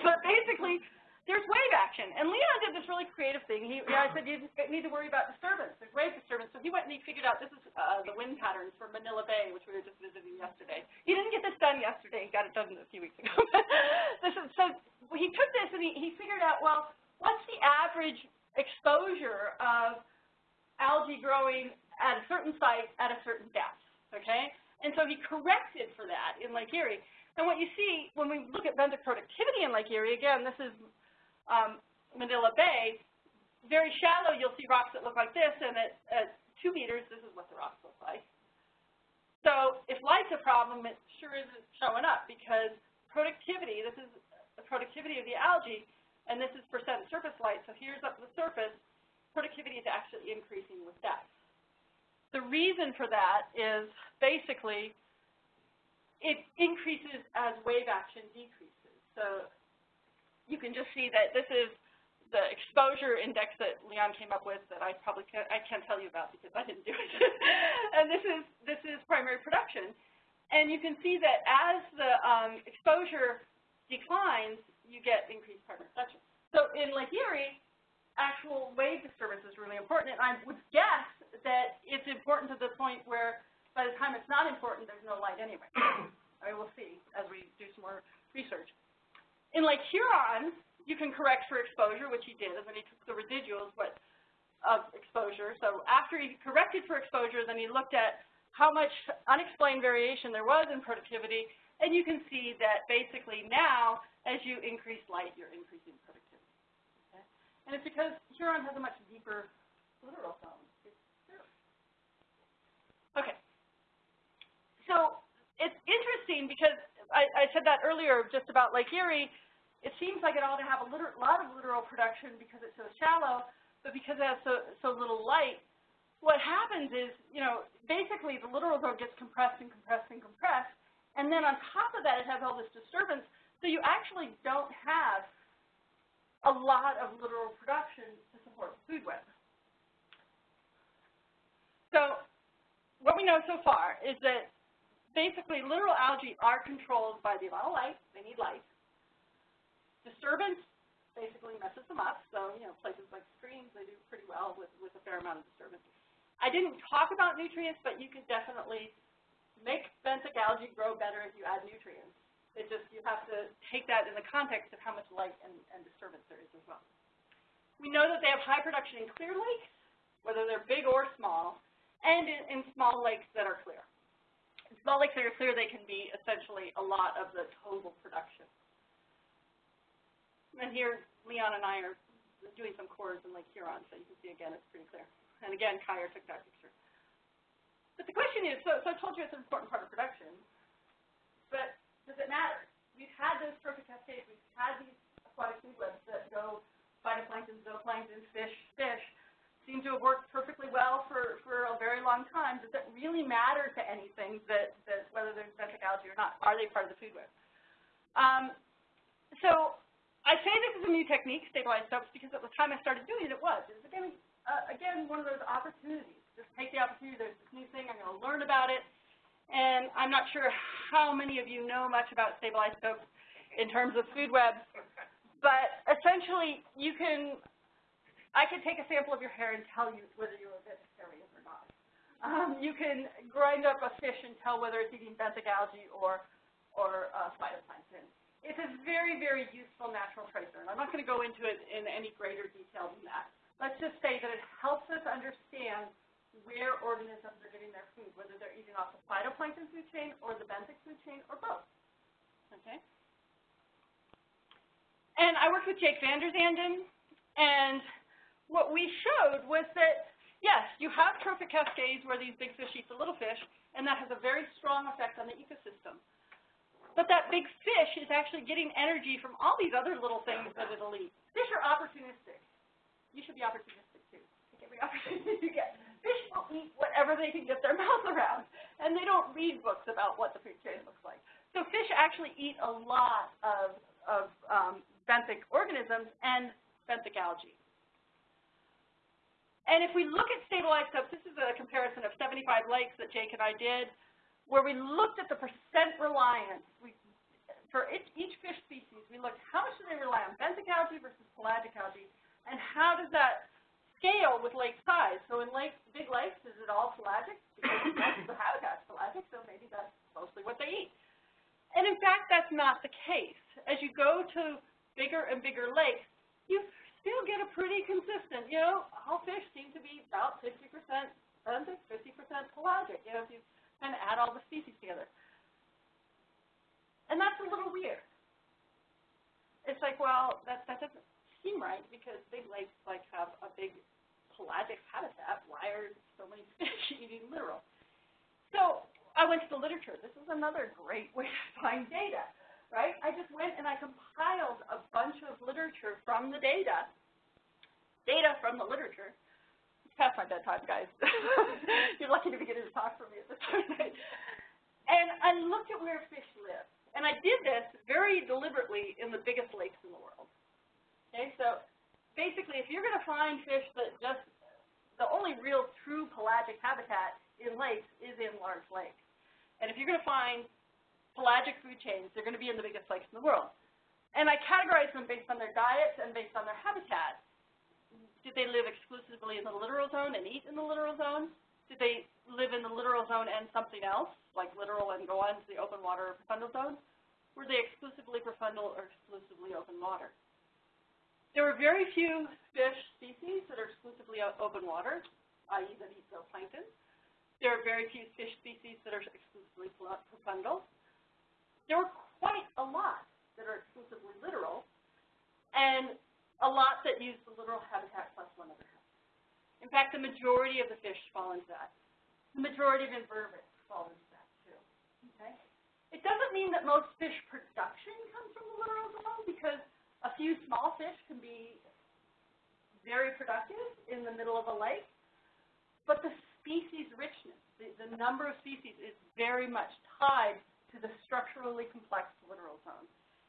but basically, there's wave action. And Leon did this really creative thing. He, I said, you need to worry about disturbance. There's wave disturbance. So he went and he figured out this is uh, the wind patterns for Manila Bay, which we were just visiting yesterday. He didn't get this done yesterday. He got it done a few weeks ago. this is, so he took this and he, he figured out, well, what's the average exposure of algae growing at a certain site at a certain depth, okay? And so he corrected for that in Lake Erie. And what you see when we look at benthic productivity in Lake Erie, again, this is um, Manila Bay, very shallow, you'll see rocks that look like this, and at, at two meters, this is what the rocks look like. So if light's a problem, it sure isn't showing up because productivity, this is the productivity of the algae, and this is percent surface light. So here's up the surface, productivity is actually increasing with depth. The reason for that is basically it increases as wave action decreases. So you can just see that this is the exposure index that Leon came up with that I probably can't, I can't tell you about because I didn't do it. and this is, this is primary production. And you can see that as the um, exposure declines, you get increased primary production. So in Lake Erie, actual wave disturbance is really important. And I would guess that it's important to the point where by the time it's not important, there's no light anyway. I mean, we'll see as we do some more research. In Lake Huron, you can correct for exposure, which he did, and then he took the residuals what, of exposure. So after he corrected for exposure, then he looked at how much unexplained variation there was in productivity, and you can see that basically now, as you increase light, you're increasing productivity. Okay? And it's because Huron has a much deeper littoral zone. Okay. So it's interesting because I, I said that earlier just about Lake Erie. It seems like it ought to have a lot of littoral production because it's so shallow, but because it has so, so little light, what happens is, you know, basically the littoral zone gets compressed and compressed and compressed, and then on top of that it has all this disturbance, so you actually don't have a lot of littoral production to support food web. So what we know so far is that basically littoral algae are controlled by the amount of light, they need light. Disturbance basically messes them up, so you know, places like streams, they do pretty well with, with a fair amount of disturbance. I didn't talk about nutrients, but you can definitely make benthic algae grow better if you add nutrients. It just, you have to take that in the context of how much light and, and disturbance there is as well. We know that they have high production in clear lakes, whether they're big or small, and in, in small lakes that are clear. Lakes that are clear, they can be essentially a lot of the total production. And here, Leon and I are doing some cores in Lake Huron, so you can see again, it's pretty clear. And again, Kyer took that picture. But the question is, so, so I told you it's an important part of production, but does it matter? We've had those trophic cascades, we've had these aquatic food webs that go phytoplankton, zooplankton, fish, fish, seem to have worked perfectly well for, for a very long time. Does it really matter to anything that, that whether there's benthic algae or not? Are they part of the food web? Um, so I say this is a new technique, stable isotopes, because at the time I started doing it, it was. It was again, uh, again one of those opportunities. Just take the opportunity. There's this new thing. I'm going to learn about it. And I'm not sure how many of you know much about stable isotopes in terms of food webs, but essentially you can I can take a sample of your hair and tell you whether you're a vegetarian or not. Um, you can grind up a fish and tell whether it's eating benthic algae or, or uh, phytoplankton. It's a very, very useful natural tracer, and I'm not going to go into it in any greater detail than that. Let's just say that it helps us understand where organisms are getting their food, whether they're eating off the phytoplankton food chain or the benthic food chain or both. Okay? And I worked with Jake Vander Zanden, and what we showed was that, yes, you have trophic cascades where these big fish eat the little fish, and that has a very strong effect on the ecosystem. But that big fish is actually getting energy from all these other little things that it'll eat. Fish are opportunistic. You should be opportunistic too. Take every opportunity you get. Fish will eat whatever they can get their mouth around, and they don't read books about what the food chain looks like. So fish actually eat a lot of, of um, benthic organisms and benthic algae. And if we look at stable isotopes, this is a comparison of 75 lakes that Jake and I did where we looked at the percent reliance. We, for each, each fish species, we looked how much do they rely on benthic algae versus pelagic algae, and how does that scale with lake size? So in lake, big lakes, is it all pelagic? Because most of the habitat's pelagic, so maybe that's mostly what they eat. And in fact, that's not the case. As you go to bigger and bigger lakes, you still get a pretty consistent, you know, all fish seem to be about 50% benthic, 50% pelagic. You know, if you and add all the species together. And that's a little weird. It's like, well, that, that doesn't seem right because big lakes like have a big pelagic habitat. Why are so many fish eating littoral? So I went to the literature. This is another great way to find data, right? I just went and I compiled a bunch of literature from the data, data from the literature, It's past my bedtime, guys. You're lucky to be getting to talk from me at this time. and I looked at where fish live. And I did this very deliberately in the biggest lakes in the world. Okay, so basically, if you're going to find fish that just, the only real true pelagic habitat in lakes is in large lakes. And if you're going to find pelagic food chains, they're going to be in the biggest lakes in the world. And I categorize them based on their diets and based on their habitat. Did they live exclusively in the littoral zone and eat in the littoral zone? Did they live in the littoral zone and something else, like littoral and go on to the open water or profundal zone? Were they exclusively profundal or exclusively open water? There were very few fish species that are exclusively open water, i.e. that eat zooplankton. There are very few fish species that are exclusively profundal. There were quite a lot that are exclusively littoral, and a lot that use the littoral habitat plus one other habitat. In fact, the majority of the fish fall into that. The majority of invertebrates fall into that too. Okay? It doesn't mean that most fish production comes from the littoral zone because a few small fish can be very productive in the middle of a lake, but the species richness, the, the number of species is very much tied to the structurally complex littoral zone.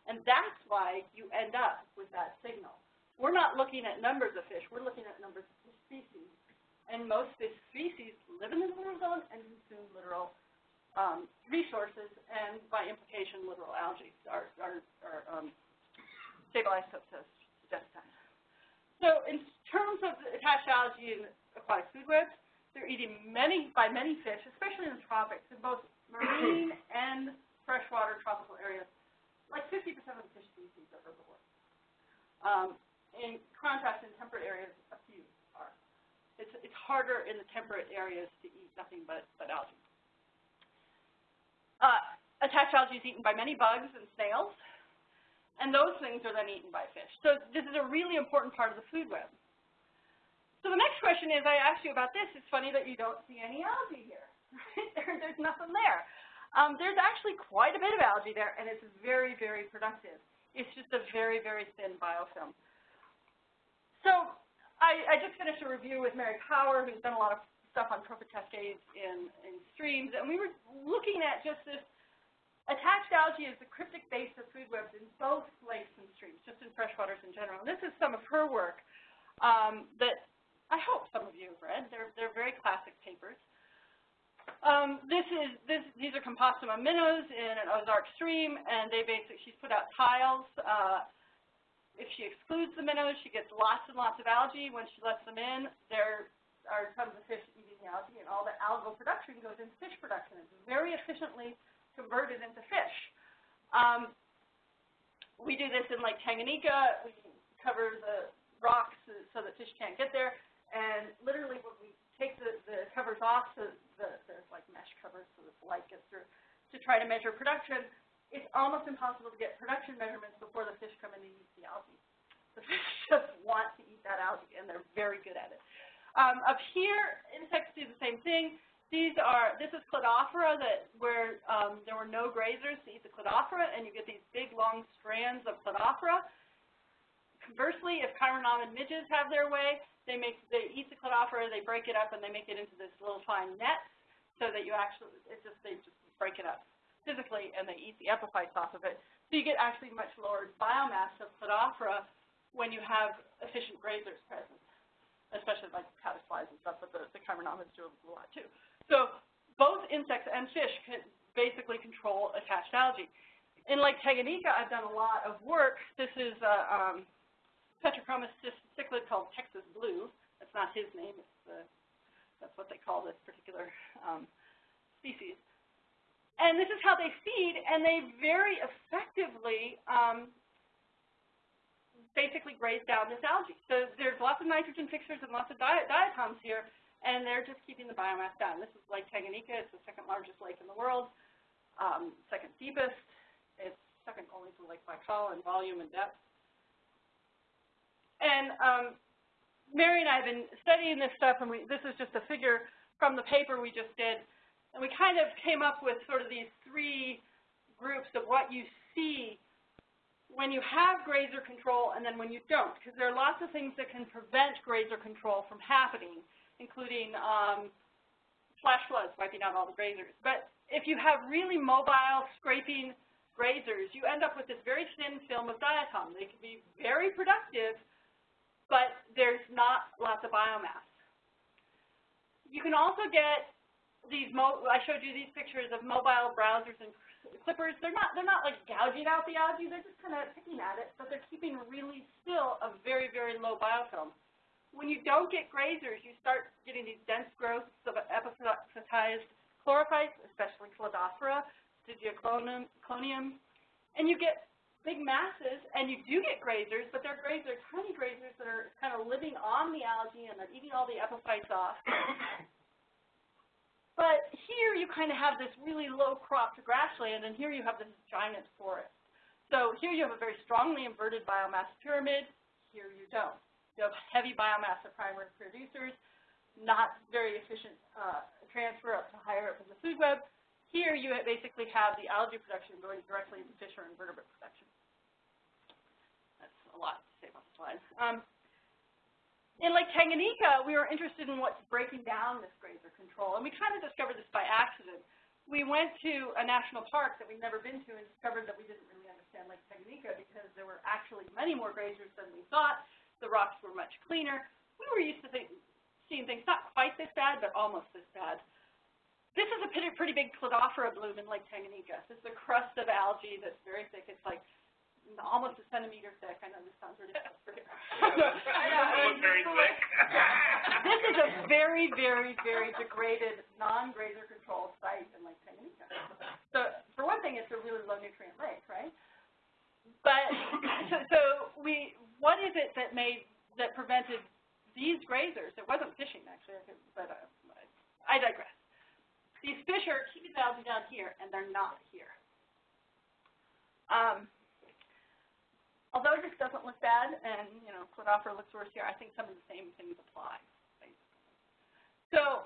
And that's why you end up with that signal. We're not looking at numbers of fish, we're looking at numbers of species. And most fish species live in the littoral zone and consume littoral um, resources, and by implication, littoral algae are, are, are um, stable isotopes. So in terms of attached algae and aquatic food webs, they're eating many by many fish, especially in the tropics, in both marine and freshwater tropical areas. Like 50% of the fish species are herbivores. Um, in contrast, in temperate areas, a few are. It's, it's harder in the temperate areas to eat nothing but, but algae. Uh, attached algae is eaten by many bugs and snails, and those things are then eaten by fish. So this is a really important part of the food web. So the next question is, I asked you about this. It's funny that you don't see any algae here. There, there's nothing there. Um, there's actually quite a bit of algae there, and it's very, very productive. It's just a very, very thin biofilm. So I, I just finished a review with Mary Power, who's done a lot of stuff on trophic cascades in, in streams, and we were looking at just this attached algae is the cryptic base of food webs in both lakes and streams, just in freshwaters in general. And this is some of her work um, that I hope some of you have read. They're, they're very classic papers. Um, this is this. These are Campostoma minnows in an Ozark stream, and they basically she's put out tiles. Uh, If she excludes the minnows, she gets lots and lots of algae. When she lets them in, there are tons of fish eating the algae, and all the algal production goes into fish production. It's very efficiently converted into fish. Um, we do this in Lake Tanganyika. We cover the rocks so, so that fish can't get there. And literally, when we take the, the covers off, so the, there's like mesh covers so that the light gets through, to try to measure production, it's almost impossible to get production measurements before the fish come in and eat the algae. The fish just want to eat that algae, and they're very good at it. Um, up here, insects do the same thing. These are, this is Cladophora that, where um, there were no grazers to eat the Cladophora, and you get these big, long strands of Cladophora. Conversely, if chironomid midges have their way, they make, they eat the Cladophora, they break it up, and they make it into this little fine net, so that you actually, it just, they just break it up physically, and they eat the epiphytes off of it. So you get actually much lower biomass of Cladophora when you have efficient grazers present, especially like caddisflies and stuff, but the, the do a lot too. So both insects and fish can basically control attached algae. In Lake Tanganyika, I've done a lot of work. This is a um, Petrochromis cichlid called Texas Blue. That's not his name. It's the, that's what they call this particular um, species. And this is how they feed, and they very effectively um, basically graze down this algae. So there's lots of nitrogen fixers and lots of diet diatoms here, and they're just keeping the biomass down. This is Lake Tanganyika. It's the second largest lake in the world, um, second deepest. It's second only to Lake Baikal in volume and depth. And um, Mary and I have been studying this stuff, and we, this is just a figure from the paper we just did. And we kind of came up with sort of these three groups of what you see when you have grazer control and then when you don't, because there are lots of things that can prevent grazer control from happening, including um, flash floods wiping out all the grazers. But if you have really mobile scraping grazers, you end up with this very thin film of diatom. They can be very productive, but there's not lots of biomass. You can also get these I showed you these pictures of mobile browsers and clippers. They're not they're not like gouging out the algae. They're just kind of picking at it, but they're keeping really still a very very low biofilm. When you don't get grazers, you start getting these dense growths of epiphytized chlorophytes, especially Cladophora, Stigeoclonium, and you get big masses, and you do get grazers, but they're grazers, tiny grazers that are kind of living on the algae and they're eating all the epiphytes off. But here you kind of have this really low cropped grassland, and here you have this giant forest. So here you have a very strongly inverted biomass pyramid. Here you don't. You have heavy biomass of primary producers, not very efficient uh, transfer up to higher up in the food web. Here you basically have the algae production going directly into fish or invertebrate production. Lot to say about the slide. Um, in Lake Tanganyika, we were interested in what's breaking down this grazer control, and we kind of discovered this by accident. We went to a national park that we'd never been to and discovered that we didn't really understand Lake Tanganyika because there were actually many more grazers than we thought. The rocks were much cleaner. We were used to think, seeing things not quite this bad, but almost this bad. This is a pretty, pretty big Cladophora bloom in Lake Tanganyika. This is a crust of algae that's very thick. It's like almost a centimeter thick. I know this sounds ridiculous for very thick. this is a very, very, very degraded, non-grazer controlled site in Lake Tanganyika. So for one thing, it's a really low nutrient lake, right? But so, so we, what is it that made that prevented these grazers? It wasn't fishing actually, but uh, I digress. These fish are keeping the algae down here, and they're not here. Um, although this doesn't look bad, and you know, Cladophora looks worse here, I think some of the same things apply. So,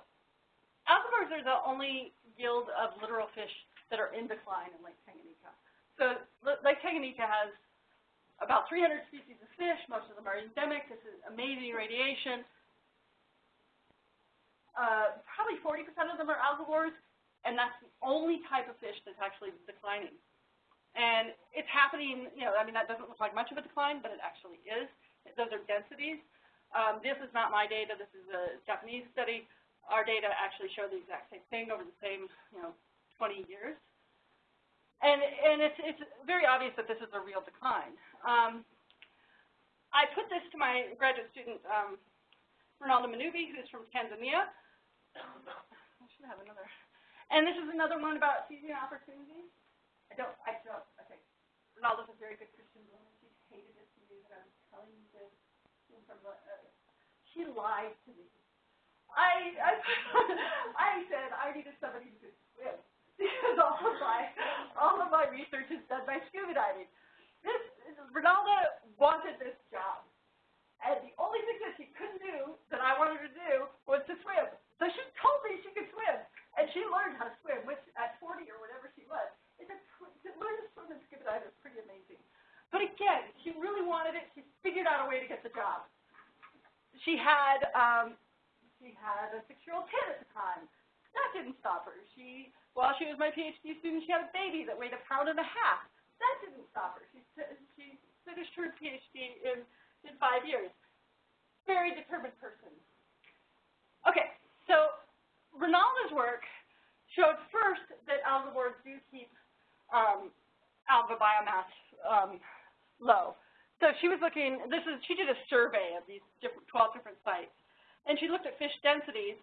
algivores are the only guild of littoral fish that are in decline in Lake Tanganyika. So, Lake Tanganyika has about 300 species of fish. Most of them are endemic. This is amazing radiation. Uh, probably 40% of them are algivores, and that's the only type of fish that's actually declining. And it's happening, you know, I mean, that doesn't look like much of a decline, but it actually is. Those are densities. Um, this is not my data. This is a Japanese study. Our data actually show the exact same thing over the same, you know, 20 years. And, and it's, it's very obvious that this is a real decline. Um, I put this to my graduate student, um, Renalda Munubi, who's from Tanzania. I should have another. And this is another one about seizing opportunities. I don't, I don't, okay. Renalda's a very good Christian woman. She hated it to me that I was telling you this from the, uh, she lied to me. I, I, I said I needed somebody who could swim because all of my, all of my research is done by scuba diving. This, Renalda wanted this job. And the only thing that she couldn't do that I wanted her to do was to swim. So she told me she could swim. And she learned how to swim, which at 40 or whatever she was. It's a, to learn to swim scuba diving is pretty amazing. But again, she really wanted it. She figured out a way to get the job. She had, um, she had a six-year-old kid at the time. That didn't stop her. She, while she was my PhD student, she had a baby that weighed a pound and a half. That didn't stop her. She, she finished her PhD in, in five years. Very determined person. Okay, so Renalda's work showed first that algivores do keep um, alga biomass um, low. So she was looking, this is, she did a survey of these different, 12 different sites. And she looked at fish densities,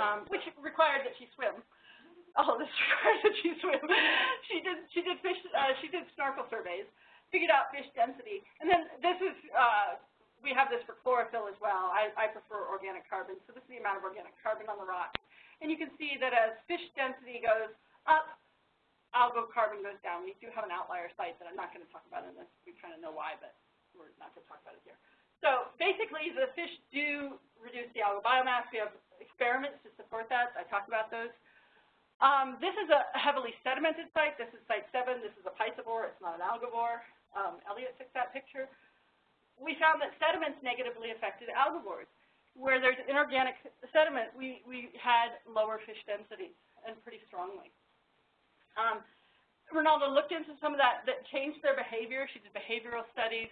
um, which required that she swim. All of this required that she swim. she did, she did fish, uh, she did snorkel surveys, figured out fish density. And then this is, uh, we have this for chlorophyll as well. I, I prefer organic carbon. So this is the amount of organic carbon on the rock. And you can see that as fish density goes up, algal carbon goes down. We do have an outlier site that I'm not going to talk about in this. We kind of know why, but we're not going to talk about it here. So basically, the fish do reduce the algal biomass. We have experiments to support that. I talked about those. Um, this is a heavily sedimented site. This is site 7. This is a piscivore. It's not an algivore. Um, Elliot took that picture. We found that sediments negatively affected algivores. Where there's inorganic sediment, we, we had lower fish densities, and pretty strongly. Um, Renalda looked into some of that that changed their behavior. She did behavioral studies.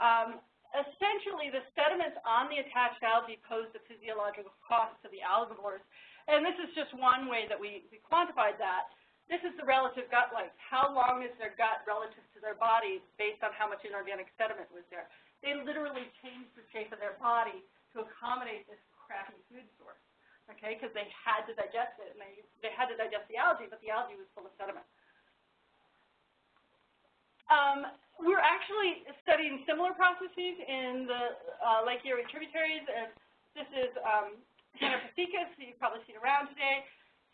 Um, essentially, the sediments on the attached algae posed a physiological cost to the algivores. And this is just one way that we, we quantified that. This is the relative gut length. How long is their gut relative to their body based on how much inorganic sediment was there? They literally changed the shape of their body to accommodate this crappy food source, okay, because they had to digest it, and they, they had to digest the algae, but the algae was full of sediment. Um, we're actually studying similar processes in the uh, Lake Erie tributaries, and this is um, Hannah Pasicas, who you've probably seen around today.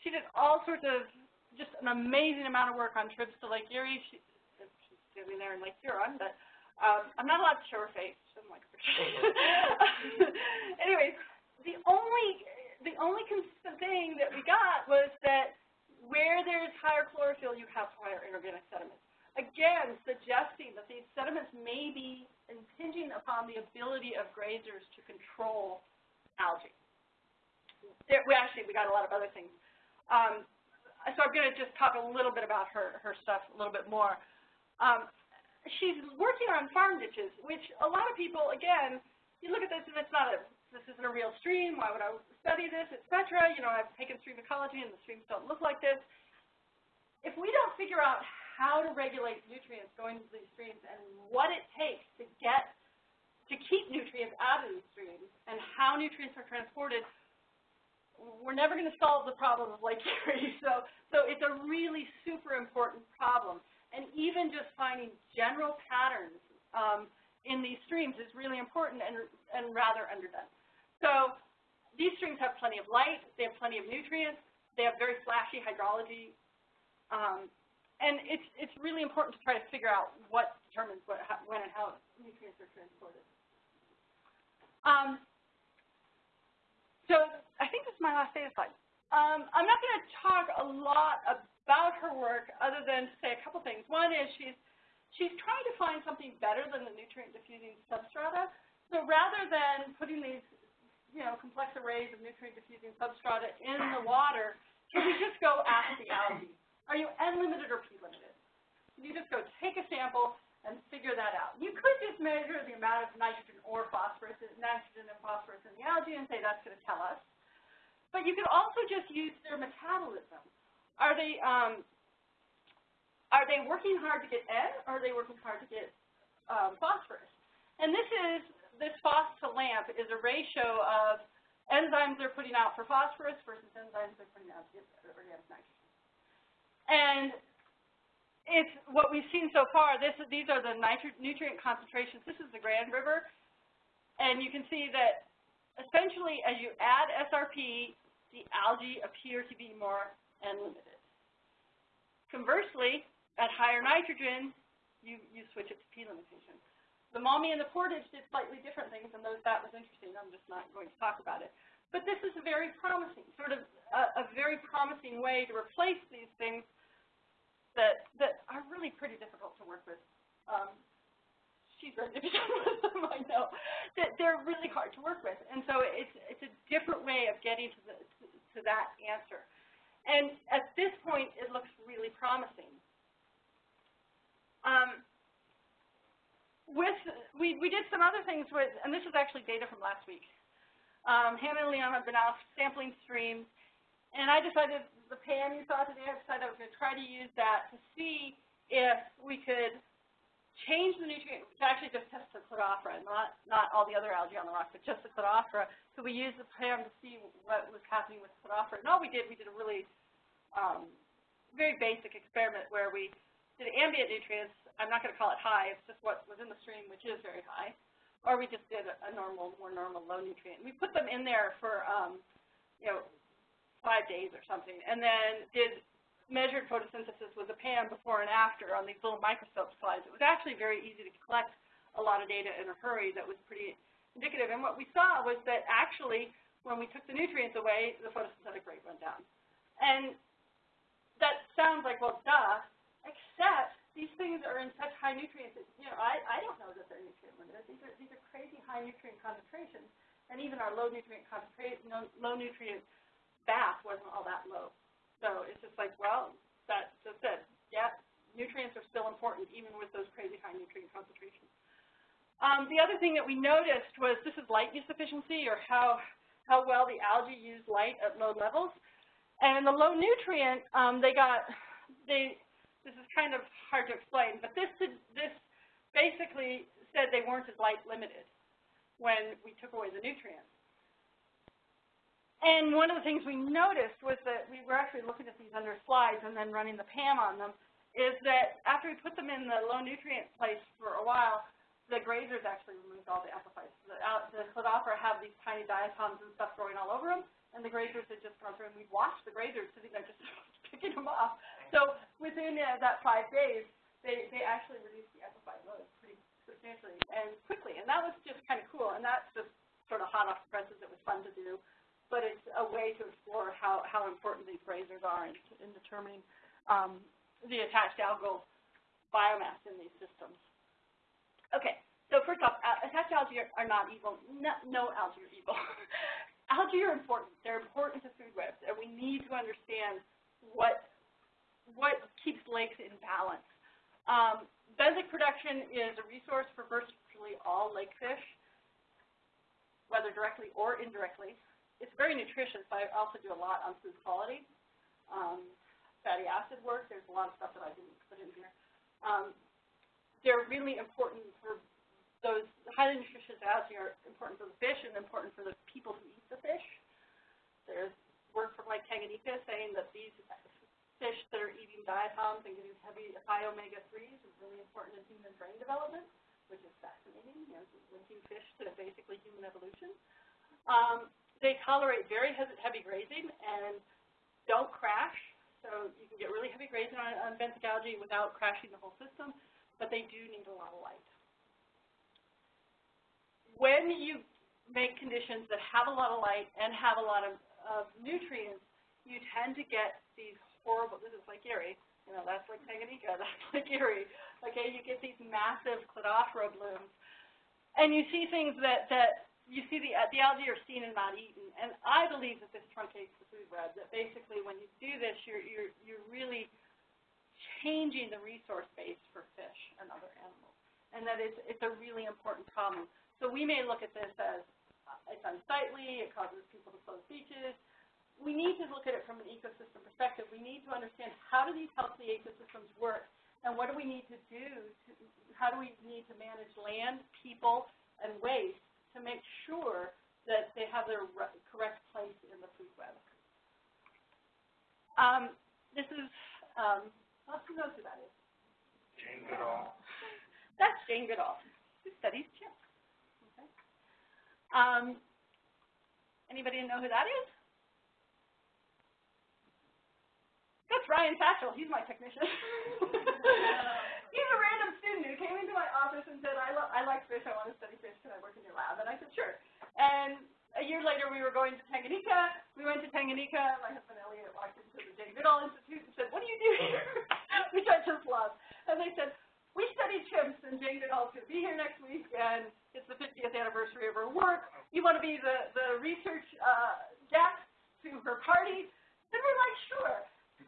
She did all sorts of, just an amazing amount of work on trips to Lake Erie. She, she's standing there in Lake Huron, but um, I'm not allowed to show her face. She doesn't like pictures. Anyways, the only the only thing that we got was that where there's higher chlorophyll, you have higher inorganic sediments. Again, suggesting that these sediments may be impinging upon the ability of grazers to control algae. There, we actually we got a lot of other things. Um, so I'm going to just talk a little bit about her her stuff a little bit more. Um, she's working on farm ditches, which a lot of people, again, you look at this and it's not a, this isn't a real stream, why would I study this, et cetera. You know, I've taken stream ecology and the streams don't look like this. If we don't figure out how to regulate nutrients going into these streams and what it takes to get, to keep nutrients out of these streams and how nutrients are transported, we're never going to solve the problem of Lake Erie. So, so it's a really super important problem. And even just finding general patterns um, in these streams is really important and, and rather underdone. So these streams have plenty of light, they have plenty of nutrients, they have very flashy hydrology, um, and it's, it's really important to try to figure out what determines what, how, when and how nutrients are transported. Um, so I think this is my last data slide. Um, I'm not going to talk a lot about her work other than to say a couple things. One is she's she's trying to find something better than the nutrient diffusing substrata. So rather than putting these you know complex arrays of nutrient diffusing substrata in the water, can we just go ask the algae? Are you N limited or P limited? Can You just go take a sample and figure that out. You could just measure the amount of nitrogen or phosphorus, nitrogen and phosphorus in the algae and say that's going to tell us. But you could also just use their metabolism. Are they um, are they working hard to get N, or are they working hard to get um, phosphorus? And this is, this phos to lamp is a ratio of enzymes they're putting out for phosphorus versus enzymes they're putting out for organic nitrogen. And it's what we've seen so far. This these are the nutrient concentrations. This is the Grand River, and you can see that essentially as you add SRP, the algae appear to be more N-limited. Conversely, at higher nitrogen, you, you switch it to P limitation. The Maumee and the Portage did slightly different things, and those, that was interesting. I'm just not going to talk about it. But this is a very promising, sort of a, a very promising way to replace these things that, that are really pretty difficult to work with. Um, she's ready to be done with them, I know. That they're really hard to work with. And so it's, it's a different way of getting to, the, to, to that answer. And at this point, it looks really promising. Um, with we, we did some other things with, and this is actually data from last week. Um, Hannah and Leon have been out sampling streams, and I decided, the PAM you saw today, I decided I was going to try to use that to see if we could change the nutrient, to actually just test the Cladophora, not, not all the other algae on the rock, but just the Cladophora. So we used the PAM to see what was happening with Cladophora. And all we did, we did a really um, very basic experiment where we did ambient nutrients I'm not going to call it high, it's just what was in the stream, which is very high. Or we just did a, normal, more normal low nutrient. We put them in there for, um, you know, five days or something, and then did measured photosynthesis with a PAM before and after on these little microscope slides. It was actually very easy to collect a lot of data in a hurry that was pretty indicative. And what we saw was that actually, when we took the nutrients away, the photosynthetic rate went down. And that sounds like, well, duh, except these things are in such high nutrients that, you know, I, I don't know that they're nutrient limited. These are, these are crazy high nutrient concentrations, and even our low nutrient concentration, low nutrient bath wasn't all that low. So it's just like, well, that just said, yeah, nutrients are still important even with those crazy high nutrient concentrations. Um, the other thing that we noticed was this is light use efficiency or how, how well the algae use light at low levels. And the low nutrient, um, they got, they, this is kind of hard to explain, but this, this basically said they weren't as light limited when we took away the nutrients. And one of the things we noticed was that we were actually looking at these under slides and then running the PAM on them, is that after we put them in the low nutrient place for a while, the grazers actually removed all the epiphytes. The, uh, the Cladophora have these tiny diatoms and stuff growing all over them, and the grazers had just gone through, and we'd watched the grazers sitting there just picking them off. So within uh, that five days, they, they actually reduced the epiphyte load pretty substantially and quickly. And that was just kind of cool. And that's just sort of hot off the presses. It was fun to do. But it's a way to explore how, how important these grazers are in, in determining um, the attached algal biomass in these systems. Okay, so first off, attached algae are, are not evil. No, no algae are evil. algae are important. They're important to food webs, and we need to understand what what keeps lakes in balance. Um, production is a resource for virtually all lake fish, whether directly or indirectly. It's very nutritious. I also do a lot on food quality. Um, fatty acid work, there's a lot of stuff that I didn't put in here. Um, they're really important for those highly nutritious algae are important for the fish and important for the people who eat the fish. There's work from like Tanganyika saying that these fish that are eating diatoms and getting heavy high omega-3s is really important in human brain development, which is fascinating, you know, linking fish to basically human evolution. Um, they tolerate very heavy grazing and don't crash, so you can get really heavy grazing on, on benthic algae without crashing the whole system, but they do need a lot of light. When you make conditions that have a lot of light and have a lot of, of nutrients, you tend to get these horrible, this is Lake Erie, you know, that's Lake Tanganyika, that's Lake Erie. Okay, you get these massive cladophora blooms. And you see things that, that you see the, the algae are seen and not eaten. And I believe that this truncates the food web, that basically when you do this, you're, you're, you're really changing the resource base for fish and other animals. And that it's, it's a really important problem. So we may look at this as uh, it's unsightly, it causes people to close beaches, we need to look at it from an ecosystem perspective. We need to understand how do these healthy ecosystems work and what do we need to do to, how do we need to manage land, people, and waste to make sure that they have their correct place in the food web. Um, this is, um, who knows who that is? Jane Goodall. That's Jane Goodall, who studies chimps. Okay. Um, anybody know who that is? That's Ryan Satchel. He's my technician. He's a random student who came into my office and said, I, lo- I like fish. I want to study fish. Can I work in your lab? And I said, sure. And a year later, we were going to Tanganyika. We went to Tanganyika. My husband Elliot walked into the Jane Goodall Institute and said, what do you do here? Which I just love. And they said, we study chimps, and Jane Goodall's going to be here next week, and it's the 50th anniversary of her work. You want to be the, the research uh, guest to her party? And we're like, sure.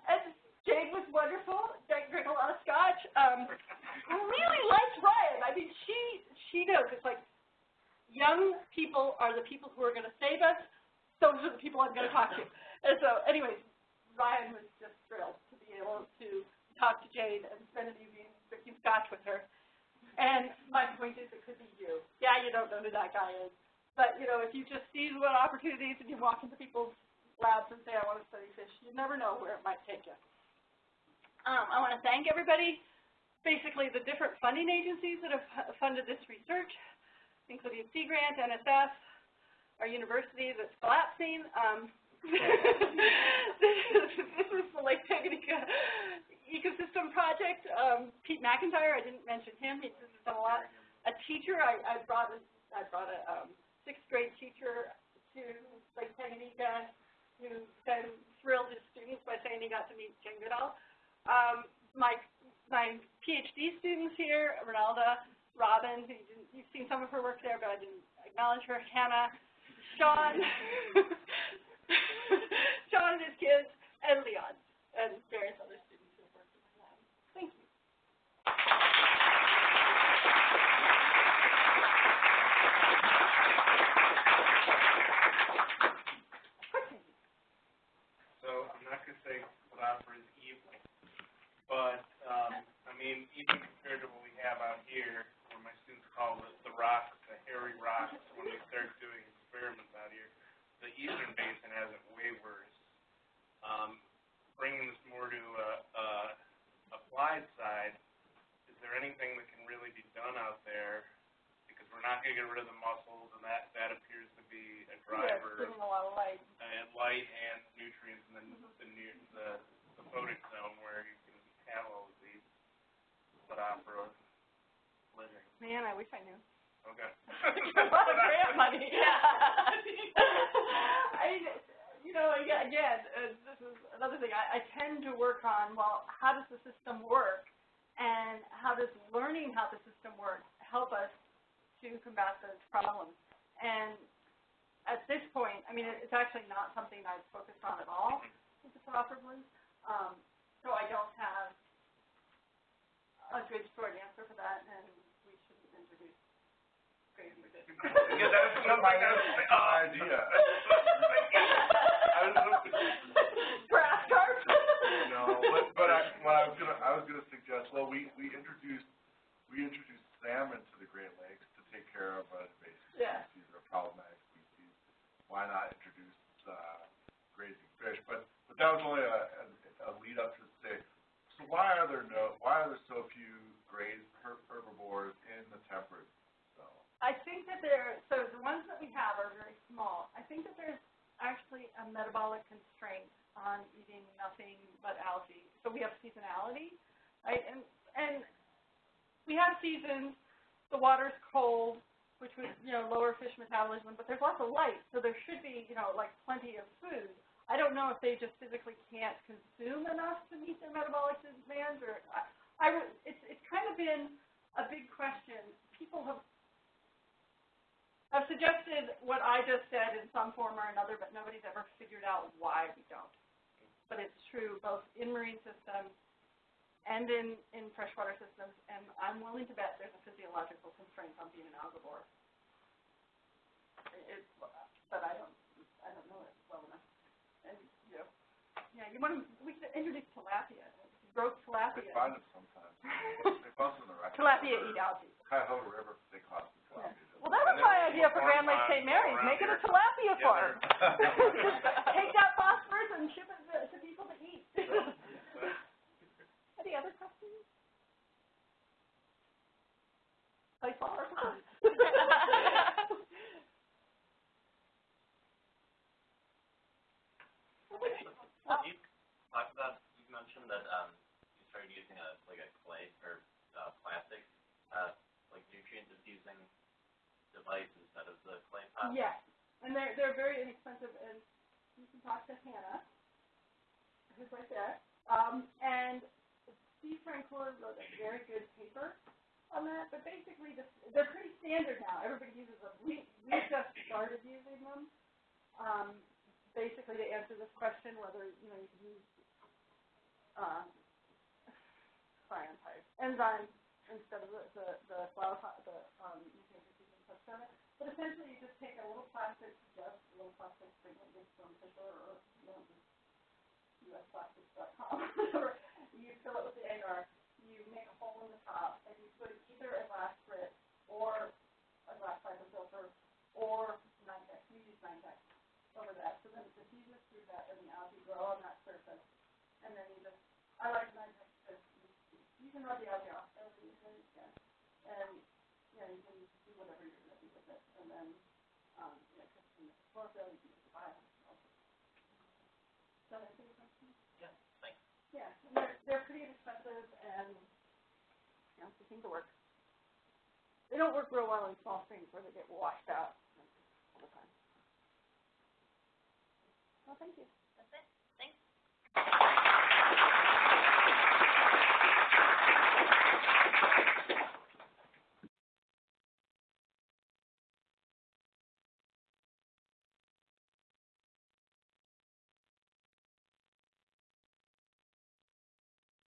And Jane was wonderful. Jane drank a lot of scotch. Um, really liked Ryan. I mean, she she knows. It's like young people are the people who are going to save us. Those are the people I'm going to talk to. And so, anyways, Ryan was just thrilled to be able to talk to Jane and spend an evening drinking scotch with her. And my point is, it could be you. Yeah, you don't know who that guy is. But, you know, if you just seize what opportunities and you walk into people's labs and say, I want to study fish, you never know where it might take you. Um, I want to thank everybody, basically the different funding agencies that have funded this research, including Sea Grant, NSF, our university that's collapsing. Um, this, is, the Lake Tanganyika Ecosystem Project. Um, Pete McIntyre, I didn't mention him. He's done a lot. A teacher, I, I brought a, I brought a um, sixth grade teacher to Lake Tanganyika who then thrilled his students by saying he got to meet Jane Goodall. Um, my my PhD students here, Renalda, Robin, who you you've seen some of her work there, but I didn't acknowledge her, Hannah, Sean, Sean and his kids, and Leon, and various other students who have worked in my lab. Thank you. Questions? So I'm not gonna say Cladophora is evil, but, um, I mean, even compared to what we have out here, where my students call it the rocks, the hairy rocks, when we start doing experiments out here, the eastern basin has it way worse. Um, bringing this more to a, a applied side, is there anything that can really be done out there? We're not gonna get rid of the mussels, and that, that appears to be a driver of giving a lot of light. and light and nutrients in the, the new, the, the photic zone where you can have all of these Cladophora living. Man, I wish I knew. Okay. a lot of grant money. Yeah. I, you know, again, again uh, this is another thing. I, I tend to work on, well, how does the system work, and how does learning how the system works help us to combat those problems? And at this point, I mean, it's actually not something I've focused on at all with the. Um, so I don't have a good short answer for that, and we shouldn't introduce. Yeah, that's what my idea. I carp? no, but, but I, what I was gonna, I was gonna suggest, well, we, we introduced, we introduced salmon to the Great Lakes take care of uh, invasive Yeah. species or problematic species. Why not introduce, uh, grazing fish? But, but that was only a, a, a lead up to say, so why are there no, why are there so few grazed herbivores in the temperate zone? I think that there, so the ones that we have are very small. I think that there's actually a metabolic constraint on eating nothing but algae. So we have seasonality, right? And, and we have seasons, the water's cold, which would, you know, lower fish metabolism, but there's lots of light, so there should be, you know, like plenty of food. I don't know if they just physically can't consume enough to meet their metabolic demands, or I, I it's it's kind of been a big question. People have have suggested what I just said in some form or another, but nobody's ever figured out why we don't. But it's true both in marine systems and in in freshwater systems, and I'm willing to bet there's a physiological constraint on being an algivore. It, but I don't I don't know it well enough. And you know, yeah, you want to we should introduce tilapia. It would be grow They tilapia. find them sometimes. They bust them in the record. Tilapia eat algae. Cuyahoga River, they caught some tilapia. Well, that was And my idea for Grand Lake St. Mary's, make it a tilapia farm. Take that phosphorus and ship it to, to people to eat. Any other questions? Play flower? You talked about, you mentioned that, um, you started using a, like a clay or, uh, plastic, uh, like nutrient diffusing device instead of the clay pot. Yes, and they're, they're very inexpensive, and you can talk to Hannah, who's right there. Um, and Steve Francoeur wrote a very good paper on that, but basically, this, they're pretty standard now, everybody uses them. We, we just started using them, um, basically to answer this question, whether, you know, you can use, um, sorry, enzymes instead of the, the, the flower pot, the, um, substrate. But essentially, you just take a little plastic, just a little plastic, bring it from Fisher or, you know, usplastics.com, whatever. You fill it with the agar, you make a hole in the top, and you put either a glass frit or a glass fiber filter or Nitex. We use Nitex over that. So then it diffuses through that, and the algae grow on that surface. And then you just, I like Nitex because you, you can rub the algae off every evening, yeah. And, you know, you can do whatever you're gonna do with it. And then, um, you know, chlorophyll, you can use the bio. Does that answer your question? Yeah, thanks. Yeah, and they're, they're pretty inexpensive and, you know, they seem to work. They don't work real well in small streams where they get washed out all the time. Well, thank you.